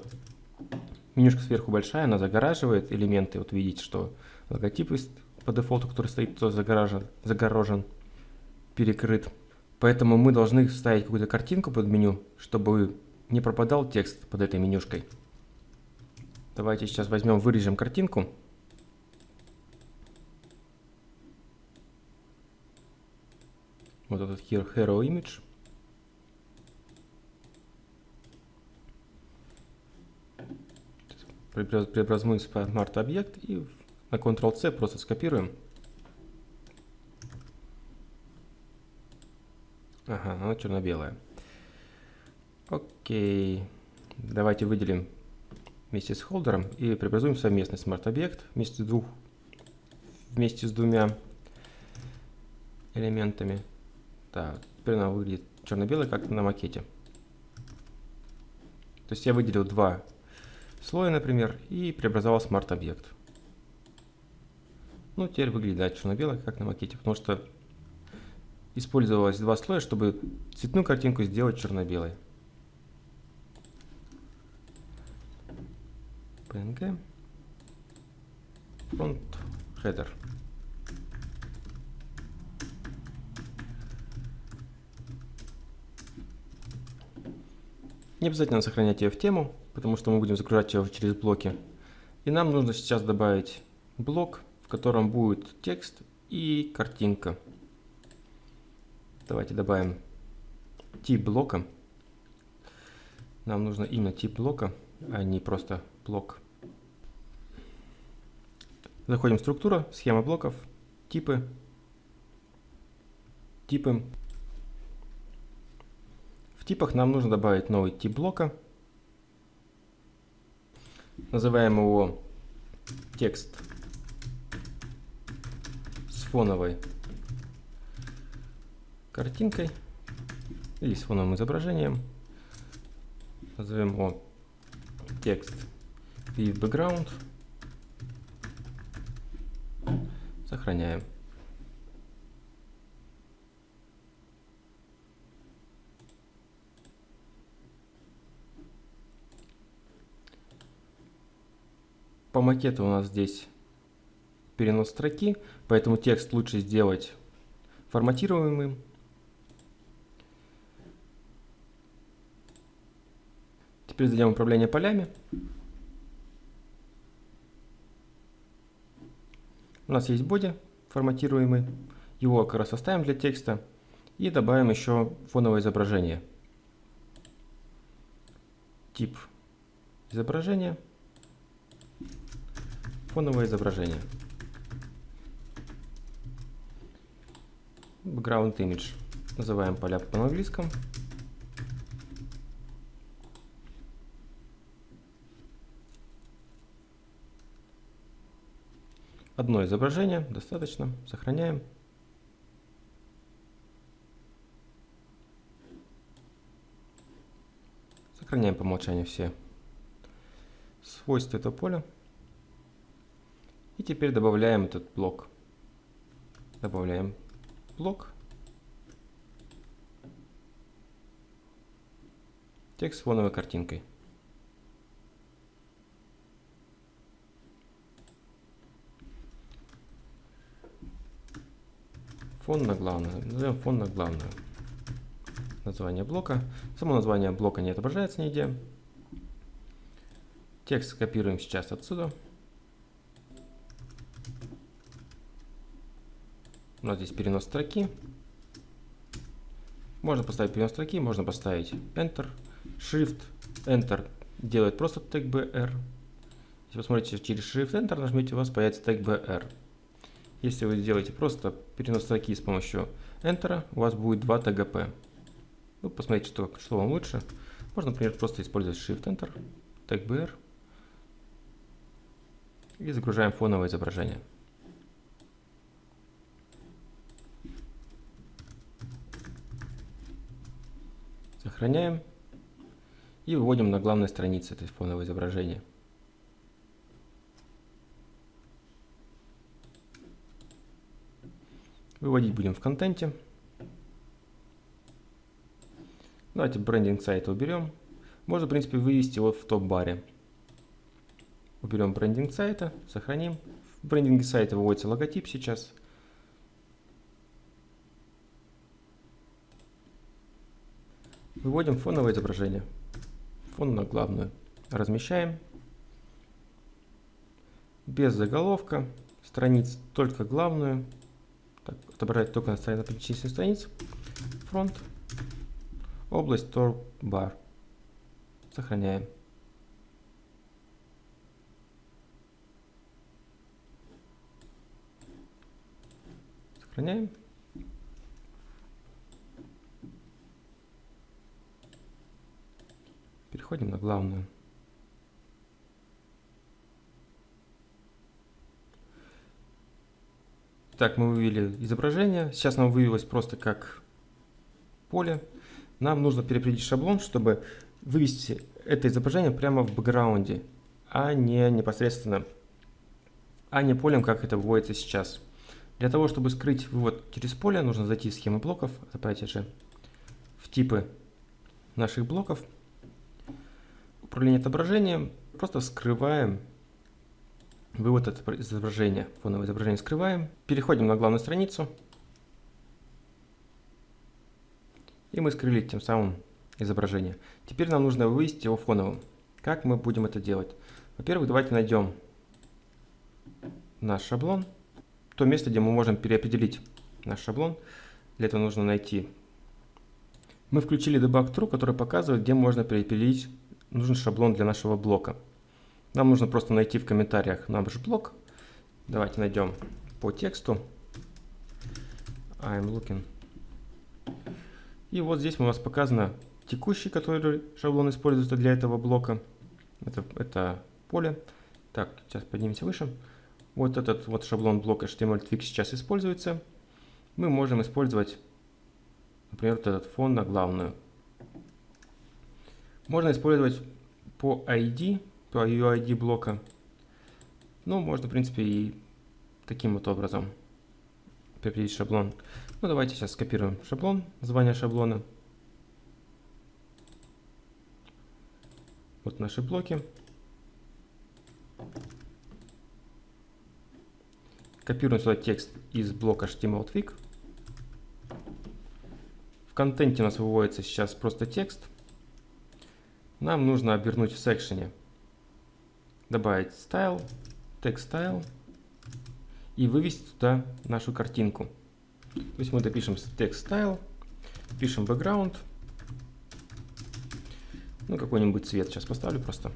S1: менюшка сверху большая, она загораживает элементы. Вот видите, что логотип по дефолту, который стоит, тоже загорожен, загорожен перекрыт. Поэтому мы должны вставить какую-то картинку под меню, чтобы не пропадал текст под этой менюшкой. Давайте сейчас возьмем, вырежем картинку. Вот этот hero image. Преобразуем Smart объект и на Ctrl-C просто скопируем. Ага, она черно-белая. Окей. Давайте выделим вместе с холдером и преобразуем совместный смарт-объект вместе, двух, вместе с двумя элементами. Так, теперь она выглядит черно-белой, как на макете. То есть я выделил два слой, например, и преобразовал смарт-объект. Ну, теперь выглядит да, черно-бело, как на макете, потому что использовалось два слоя, чтобы цветную картинку сделать черно-белой. PNG front header. Не обязательно сохранять ее в тему, потому что мы будем загружать ее через блоки. И нам нужно сейчас добавить блок, в котором будет текст и картинка. Давайте добавим тип блока. Нам нужно именно тип блока, а не просто блок. Заходим в структура, схема блоков, типы, типы. В типах нам нужно добавить новый тип блока. Называем его текст с фоновой картинкой или с фоновым изображением. Назовем его текст with background. Сохраняем. По макету у нас здесь перенос строки, поэтому текст лучше сделать форматируемым. Теперь зайдем в управление полями. У нас есть боди форматируемый. Его как раз оставим для текста. И добавим еще фоновое изображение. Тип изображения. Фоновое изображение. Background image. Называем поля по английскому. Одно изображение, достаточно. Сохраняем. Сохраняем по умолчанию все свойства этого поля. И теперь добавляем этот блок. Добавляем блок. Текст с фоновой картинкой. Фон на главную. Назовем фон на главную. Название блока. Само название блока не отображается нигде. Текст копируем сейчас отсюда. У нас здесь перенос строки. Можно поставить перенос строки, можно поставить Enter, Shift, Enter делает просто тег BR. Если вы смотрите через Shift Enter, нажмете, у вас появится тег BR. Если вы сделаете просто перенос строки с помощью Enter, у вас будет два TGP. Ну, посмотрите, что, что вам лучше. Можно, например, просто использовать Shift Enter, тег BR. И загружаем фоновое изображение. Сохраняем. И выводим на главной странице это фоновое изображение. Выводить будем в контенте. Давайте брендинг сайта уберем. Можно, в принципе, вывести его в топ-баре. Уберем брендинг сайта, сохраним. В брендинге сайта выводится логотип сейчас. Выводим фоновое изображение. Фон на главную. Размещаем. Без заголовка. Страниц только главную. Так, отображать только на, перечисленных страниц. Фронт. Область tor Сохраняем. Сохраняем. Переходим на главную. Так, мы вывели изображение. Сейчас нам вывелось просто как поле. Нам нужно переопределить шаблон, чтобы вывести это изображение прямо в бэкграунде, а не непосредственно, а не полем, как это выводится сейчас. Для того, чтобы скрыть вывод через поле, нужно зайти в схему блоков, опять же, в типы наших блоков, управление отображением, Просто скрываем вывод изображения. Фоновое изображение скрываем. Переходим на главную страницу. И мы скрыли тем самым изображение. Теперь нам нужно вывести его фоновым. Как мы будем это делать? Во-первых, давайте найдем наш шаблон. То место, где мы можем переопределить наш шаблон. Для этого нужно найти. Мы включили debug true, который показывает, где можно переопределить нужен шаблон для нашего блока. Нам нужно просто найти в комментариях наш блок. Давайте найдем по тексту. I'm looking. И вот здесь у нас показано текущий, который шаблон используется для этого блока. Это, это поле. Так, сейчас поднимемся выше. Вот этот вот шаблон блока HTML Twig сейчас используется. Мы можем использовать, например, вот этот фон на главную. Можно использовать по ID, по UID блока. Ну, можно, в принципе, и таким вот образом определить шаблон. Ну, давайте сейчас скопируем шаблон, название шаблона. Вот наши блоки. Копируем сюда текст из блока HTML В контенте у нас выводится сейчас просто текст. Нам нужно обернуть в секшене. Добавить style, text style и вывести туда нашу картинку. То есть мы допишем text style, пишем background, ну, какой-нибудь цвет сейчас поставлю просто.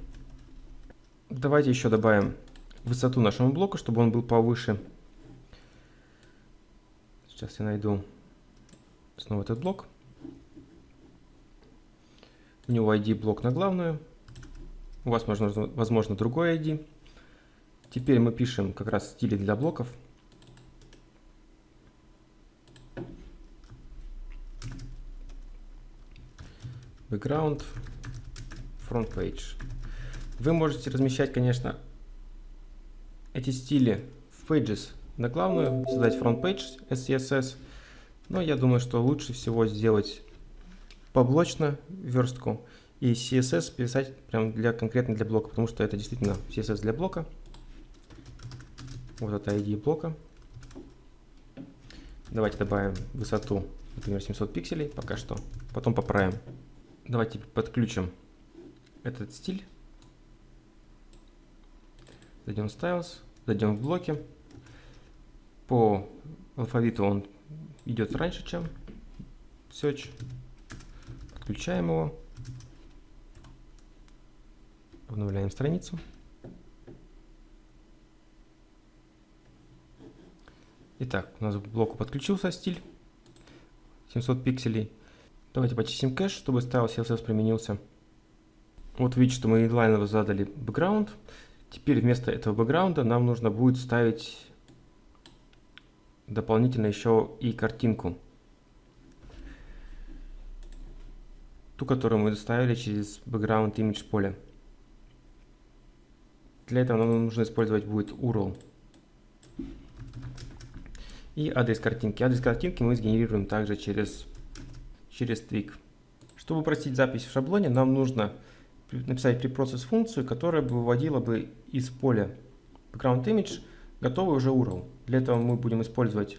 S1: Давайте еще добавим высоту нашему блоку, чтобы он был повыше. Сейчас я найду снова этот блок. У него ID блок на главную. У вас, возможно, возможно другой ID. Теперь мы пишем как раз стили для блоков. Background front page. Вы можете размещать, конечно, эти стили в pages на главную, создать front page SCSS, но я думаю, что лучше всего сделать поблочно верстку и CSS писать прям для конкретно для блока, потому что это действительно CSS для блока. Вот это ID блока. Давайте добавим высоту, например, 700 пикселей пока что. Потом поправим. Давайте подключим этот стиль. Зайдем в Styles, зайдем в блоки. По алфавиту он идет раньше, чем Search. Отключаем его. Обновляем страницу. Итак, у нас к блоку подключился стиль 700 пикселей. Давайте почистим кэш, чтобы стайл CSS применился. Вот видите, что мы инлайново задали бэкграунд. Теперь вместо этого бэкграунда нам нужно будет ставить дополнительно еще и картинку. Ту, которую мы доставили через background image поле. Для этого нам нужно использовать будет URL. И адрес картинки. Адрес картинки мы сгенерируем также через, через Twig. Чтобы упростить запись в шаблоне, нам нужно написать preprocess функцию, которая бы выводила бы из поля background image готовый уже URL. Для этого мы будем использовать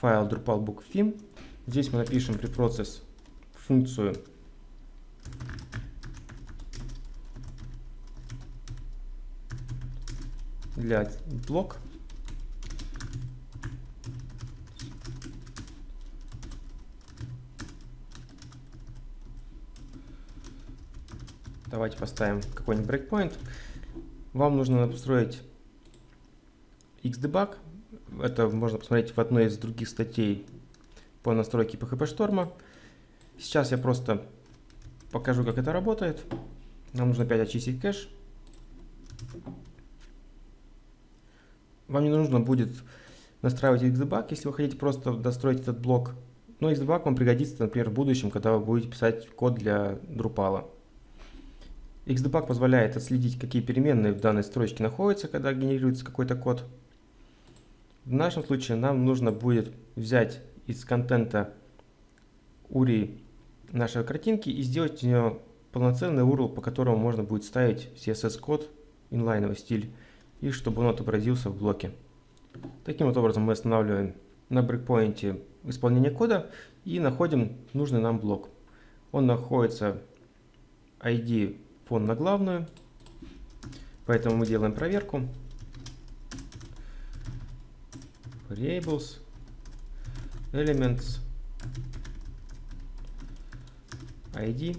S1: файл drupal Здесь мы напишем preprocess функцию для блок Давайте поставим какой-нибудь breakpoint. Вам нужно настроить Xdebug. Это можно посмотреть в одной из других статей по настройке PHP шторма. Сейчас я просто покажу, как это работает. Нам нужно опять очистить кэш. Вам не нужно будет настраивать Xdebug, если вы хотите просто достроить этот блок. Но Xdebug вам пригодится, например, в будущем, когда вы будете писать код для Drupal. Xdebug позволяет отследить, какие переменные в данной строчке находятся, когда генерируется какой-то код. В нашем случае нам нужно будет взять из контента URI нашей картинки и сделать из нее полноценный URL, по которому можно будет ставить CSS-код, инлайновый стиль, и чтобы он отобразился в блоке. Таким вот образом мы останавливаем на брейкпоинте исполнение кода и находим нужный нам блок. Он находится ID фон на главную, поэтому мы делаем проверку. Variables, elements, ID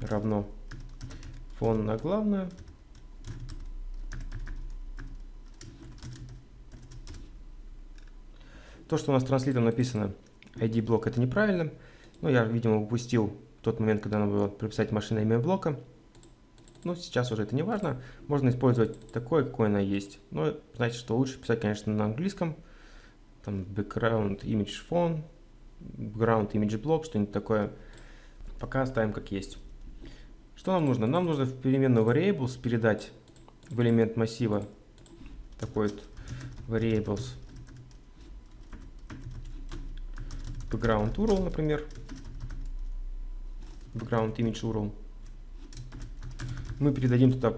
S1: равно фон на главную. То, что у нас транслитом написано ID блок, это неправильно. Но я, видимо, упустил тот момент, когда надо было прописать машина имя блока. Но сейчас уже это не важно. Можно использовать такое, какое оно есть. Но значит, что лучше писать, конечно, на английском. Там background image phone, background image block, что-нибудь такое. Пока оставим как есть. Что нам нужно? Нам нужно в переменную variables передать в элемент массива такой вот variables background URL, например, background image URL. Мы передадим туда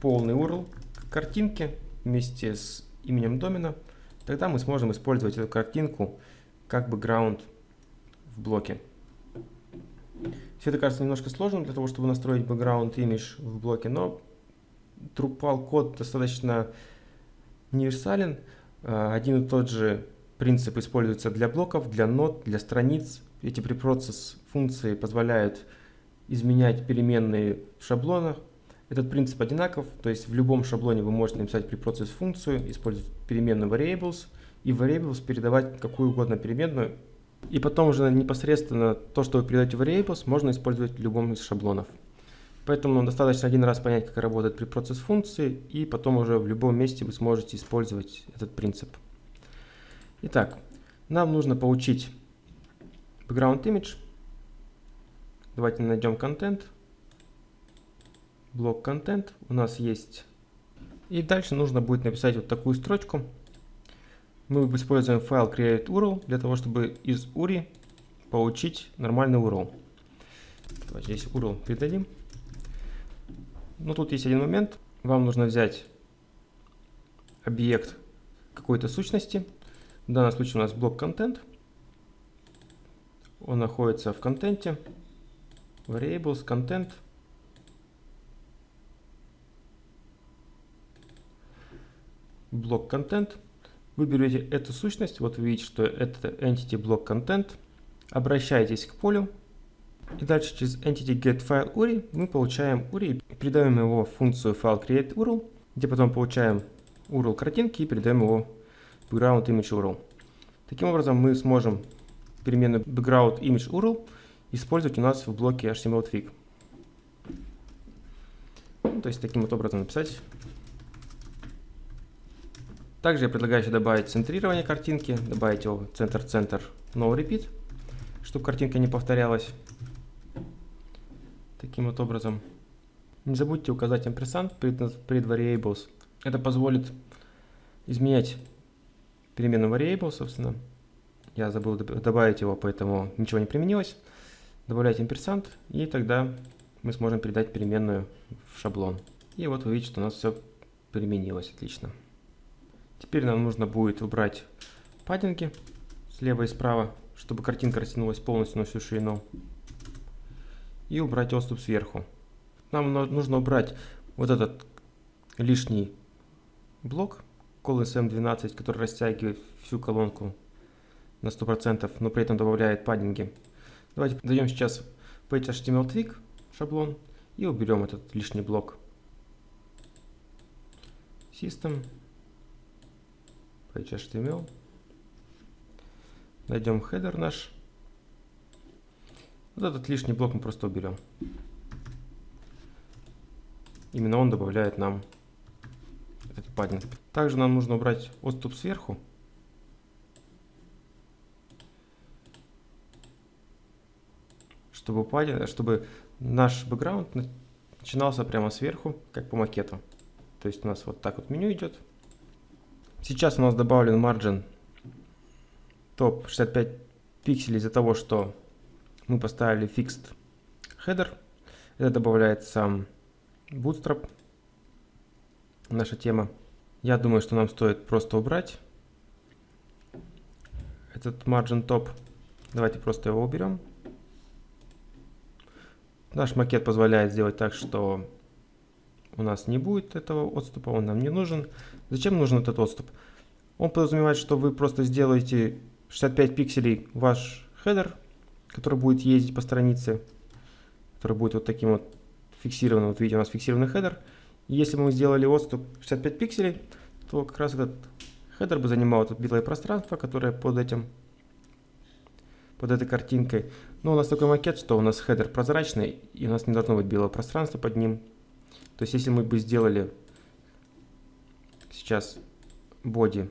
S1: полный URL картинки вместе с именем домена. Тогда мы сможем использовать эту картинку как background в блоке. Все это кажется немножко сложным для того, чтобы настроить background image в блоке, но Drupal код достаточно универсален. А, один и тот же принцип используется для блоков, для нот, для страниц. Эти препроцесс функции позволяют изменять переменные в шаблонах. Этот принцип одинаков, то есть в любом шаблоне вы можете написать препроцесс функцию, использовать переменную variables и в variables передавать какую угодно переменную. И потом уже непосредственно то, что вы передаете в variables, можно использовать в любом из шаблонов. Поэтому достаточно один раз понять, как работает препроцесс функции, и потом уже в любом месте вы сможете использовать этот принцип. Итак, нам нужно получить background image. Давайте найдем контент. Блок контент. У нас есть. И дальше нужно будет написать вот такую строчку. Мы используем файл create URL для того, чтобы из URI получить нормальный URL. Давайте здесь URL передадим. Но тут есть один момент. Вам нужно взять объект какой-то сущности. Данном случае у нас блок контент. Он находится в контенте. Variables, content. Блок контент. Вы берете эту сущность, вот вы видите, что это entity блок content. Обращаетесь к полю. И дальше через entity get file URI мы получаем URI и передаем его в функцию URL, где потом получаем URL картинки и передаем его background image URL. Таким образом мы сможем переменную background image URL использовать у нас в блоке HTML Ну, то есть таким вот образом написать. Также я предлагаю еще добавить центрирование картинки, добавить его центр-центр no repeat, чтобы картинка не повторялась. Таким вот образом. Не забудьте указать амперсант перед, перед variables. Это позволит изменять переменную variable, собственно. Я забыл добавить его, поэтому ничего не применилось. Добавляйте имперсант, и тогда мы сможем передать переменную в шаблон. И вот вы видите, что у нас все применилось отлично. Теперь нам нужно будет убрать паддинги слева и справа, чтобы картинка растянулась полностью на всю ширину. И убрать отступ сверху. Нам нужно убрать вот этот лишний блок, Collins M12, который растягивает всю колонку на 100%, но при этом добавляет паддинги. Давайте зайдем сейчас Page HTML шаблон и уберем этот лишний блок. System, Page. Найдем header наш. Вот этот лишний блок мы просто уберем. Именно он добавляет нам этот паддинг. Также нам нужно убрать отступ сверху. Чтобы, паддинг, чтобы наш бэкграунд начинался прямо сверху, как по макету. То есть у нас вот так вот меню идет. Сейчас у нас добавлен margin топ 65 пикселей из-за того, что мы поставили fixed header. Это добавляет сам Bootstrap, наша тема. Я думаю, что нам стоит просто убрать этот margin top. Давайте просто его уберем. Наш макет позволяет сделать так, что у нас не будет этого отступа, он нам не нужен. Зачем нужен этот отступ? Он подразумевает, что вы просто сделаете 65 пикселей ваш хедер, который будет ездить по странице, который будет вот таким вот фиксированным. Вот видите, у нас фиксированный хедер. Если мы сделали отступ 65 пикселей, то как раз этот хедер бы занимал это белое пространство, которое под этим под этой картинкой. Но у нас такой макет, что у нас хедер прозрачный, и у нас не должно быть белого пространства под ним. То есть если мы бы сделали сейчас body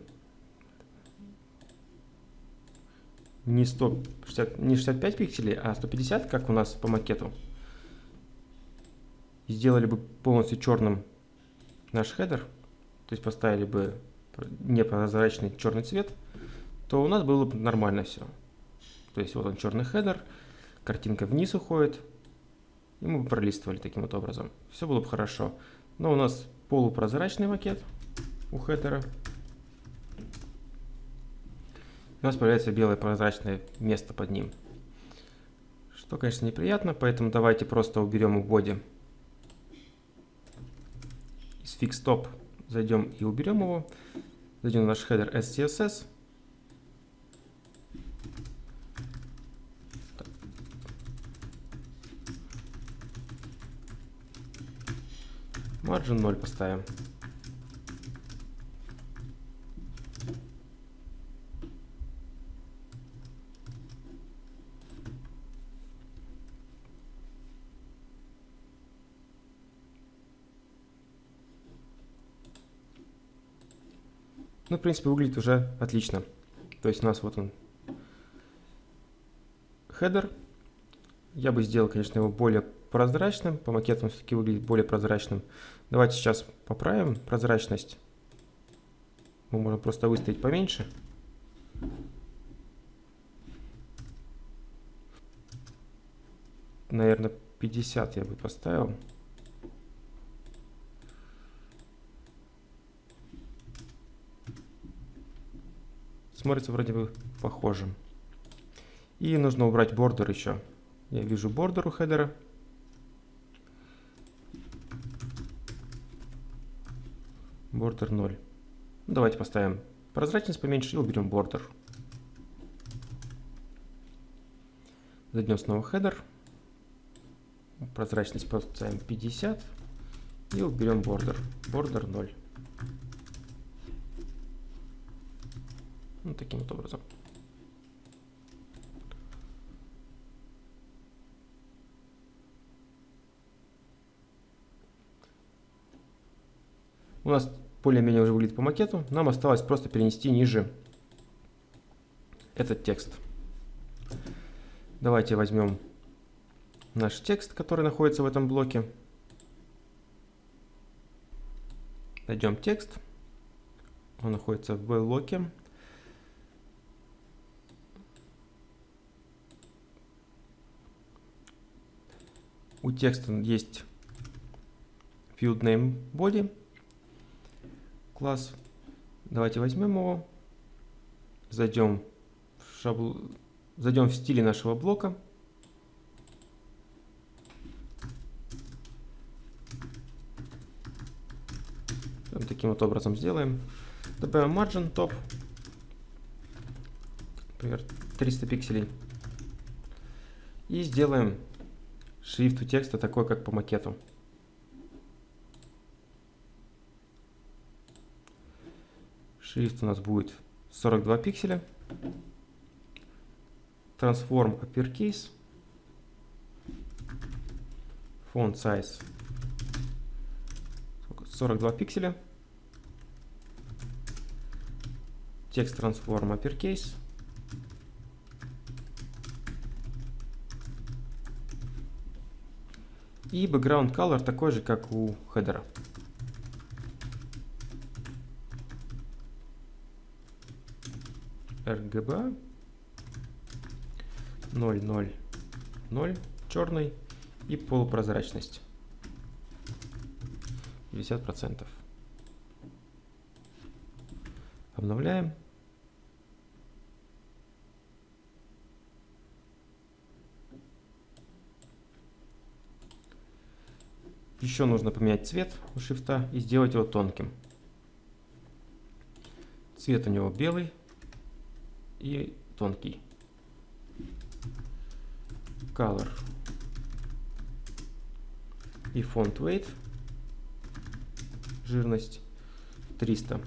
S1: не, 160, не 65 пикселей, а 150, как у нас по макету, сделали бы полностью черным наш хедер, то есть поставили бы непрозрачный черный цвет, то у нас было бы нормально все. То есть вот он черный хедер, картинка вниз уходит, и мы бы пролистывали таким вот образом. Все было бы хорошо. Но у нас полупрозрачный макет у header'а. У нас появляется белое прозрачное место под ним. Что, конечно, неприятно, поэтому давайте просто уберем у body position fixed. Зайдем и уберем его. Зайдем в наш header SCSS. Margin 0 поставим. Ну, в принципе, выглядит уже отлично. То есть у нас вот он хедер. Я бы сделал, конечно, его более прозрачным. По макетам все-таки выглядит более прозрачным. Давайте сейчас поправим прозрачность. Мы можем просто выставить поменьше. Наверное, 50 я бы поставил. Смотрится вроде бы похожим. И нужно убрать border еще. Я вижу border у header'а. Border 0. Давайте поставим прозрачность поменьше и уберем border. Зайдем снова header. Прозрачность поставим 50 и уберем border. Бордер 0. Ну, таким вот образом. У нас более-менее уже выглядит по макету. Нам осталось просто перенести ниже этот текст. Давайте возьмем наш текст, который находится в этом блоке. Найдем текст. Он находится в блоке. У текста есть field name body класс. Давайте возьмем его, зайдем в, шабл... зайдем в стиле нашего блока. Таким вот образом сделаем. Добавим margin top, например, 300 пикселей. И сделаем шрифт у текста такой, как по макету. Шрифт у нас будет 42 пикселя. Transform Uppercase. Font Size 42 пикселя. Текст Transform Uppercase. И background color такой же, как у хедера. RGB 0, 0, 0, черный. и полупрозрачность. 50%. Обновляем. Еще нужно поменять цвет у шрифта и сделать его тонким. Цвет у него белый и тонкий. Color и font weight жирность 300.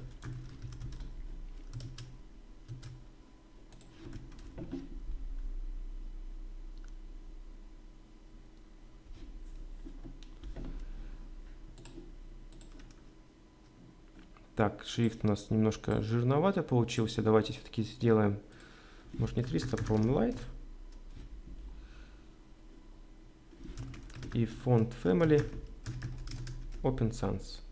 S1: Так, шрифт у нас немножко жирновато получился. Давайте все-таки сделаем, может не 300, а From Light. И фонд Family Open Sans.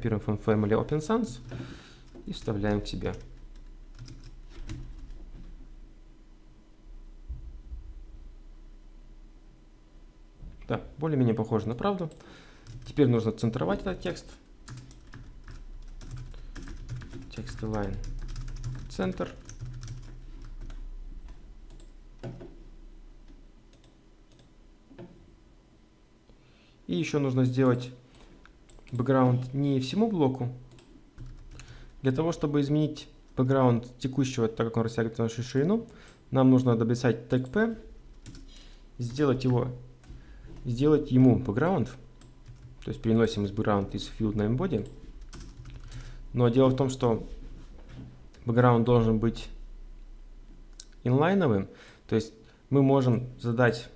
S1: Копируем from Family Open Sans и вставляем к себе. Да, более-менее похоже на правду. Теперь нужно центровать этот текст. Текст line центр. И еще нужно сделать бэкграунд не всему блоку. Для того, чтобы изменить бэкграунд текущего, так как он растягивает нашу ширину, нам нужно дописать тег p, сделать его, сделать ему бэкграунд, то есть переносим из бэкграунд из field на embody. Но дело в том, что бэкграунд должен быть инлайновым, то есть мы можем задать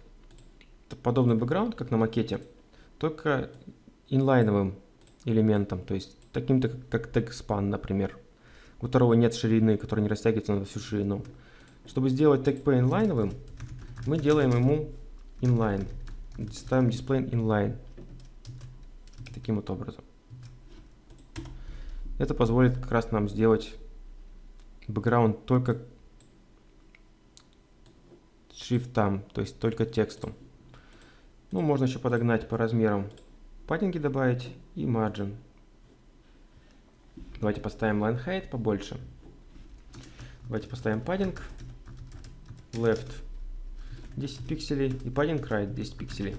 S1: подобный бэкграунд, как на макете, только инлайновым элементом, то есть таким-то как TagSpan, например, у которого нет ширины, который не растягивается на всю ширину. Чтобы сделать TagP инлайновым, мы делаем ему inline, ставим display inline, таким вот образом. Это позволит как раз нам сделать бэкграунд только шрифтам, то есть только тексту. Ну, можно еще подогнать по размерам паддинги добавить и margin. Давайте поставим line height побольше. Давайте поставим padding left 10 пикселей и padding right 10 пикселей.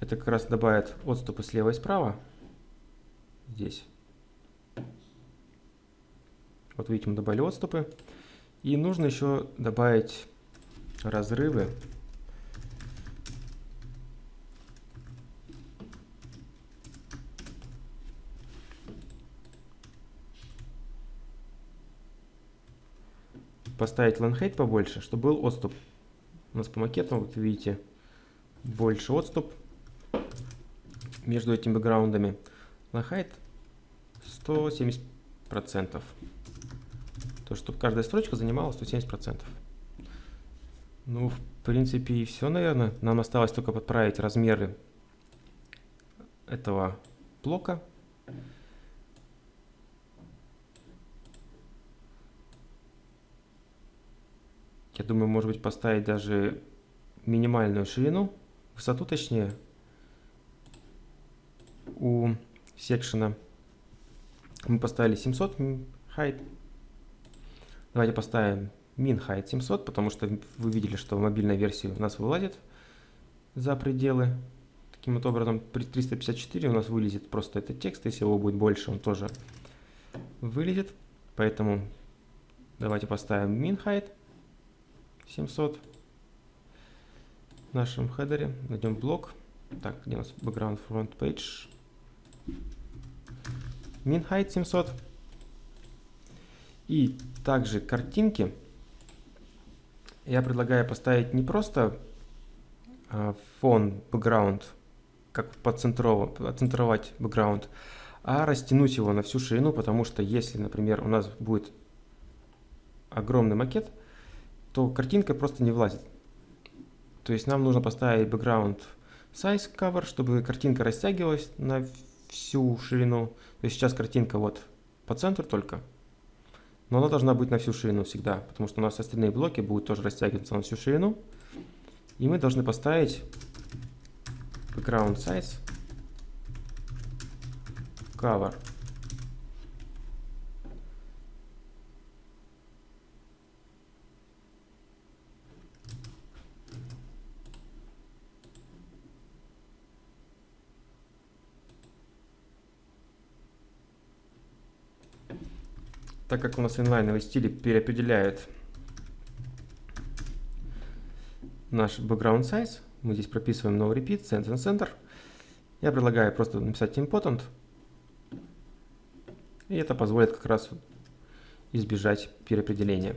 S1: Это как раз добавит отступы слева и справа. Здесь. Вот видите, мы добавили отступы. И нужно еще добавить разрывы поставить ланхейт побольше, чтобы был отступ. У нас по макету, вот видите, больше отступ между этими бэкграундами. Ланхейт 170%. То, чтобы каждая строчка занимала 170%. Ну, в принципе, и все, наверное. Нам осталось только подправить размеры этого блока. Думаю, может быть, поставить даже минимальную ширину, высоту точнее, у секшена. Мы поставили 700 height. Давайте поставим min height 700, потому что вы видели, что в мобильной версии у нас вылазит за пределы. Таким вот образом, при 354 у нас вылезет просто этот текст. Если его будет больше, он тоже вылезет. Поэтому давайте поставим min height 700 в нашем хедере. Найдем блок. Так, где у нас background front page? Min height 700. И также картинки я предлагаю поставить не просто а, фон, background, как поцентровать background, а растянуть его на всю ширину, потому что если, например, у нас будет огромный макет, то картинка просто не влазит. То есть нам нужно поставить background size cover, чтобы картинка растягивалась на всю ширину. То есть сейчас картинка вот по центру только, но она должна быть на всю ширину всегда, потому что у нас остальные блоки будут тоже растягиваться на всю ширину. И мы должны поставить background size cover. Так как у нас инлайновый стиль переопределяет наш background size, мы здесь прописываем no repeat, center center. Я предлагаю просто написать important. И это позволит как раз избежать переопределения.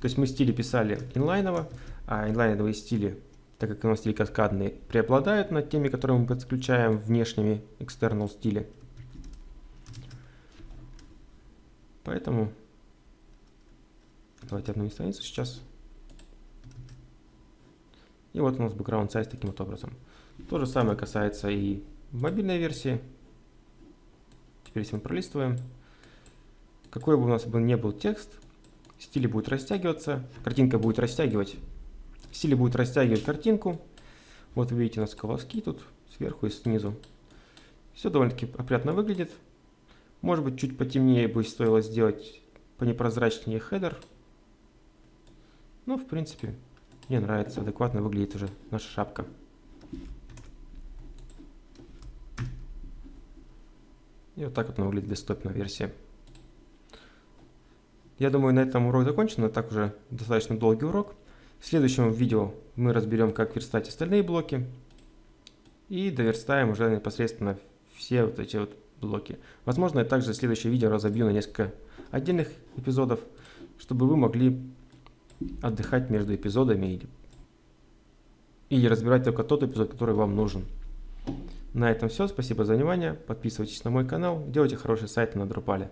S1: То есть мы стили писали инлайново, а инлайновые стили, так как у нас стили каскадные, преобладают над теми, которые мы подключаем внешними external стили. Поэтому давайте обновим страницу сейчас. И вот у нас background size таким вот образом. То же самое касается и мобильной версии. Теперь если мы пролистываем, какой бы у нас бы не был текст, стиль будет растягиваться, картинка будет растягивать, стиль будет растягивать картинку. Вот вы видите у нас колоски тут сверху и снизу. Все довольно-таки опрятно выглядит. Может быть, чуть потемнее бы стоило сделать понепрозрачнее хедер. Но, в принципе, мне нравится, адекватно выглядит уже наша шапка. И вот так вот она выглядит десктопная версия. Я думаю, на этом урок закончен. Это так уже достаточно долгий урок. В следующем видео мы разберем, как верстать остальные блоки. И доверстаем уже непосредственно все вот эти вот блоки. Возможно, я также следующее видео разобью на несколько отдельных эпизодов, чтобы вы могли отдыхать между эпизодами или, или разбирать только тот эпизод, который вам нужен. На этом все. Спасибо за внимание. Подписывайтесь на мой канал. Делайте хорошие сайты на Drupal.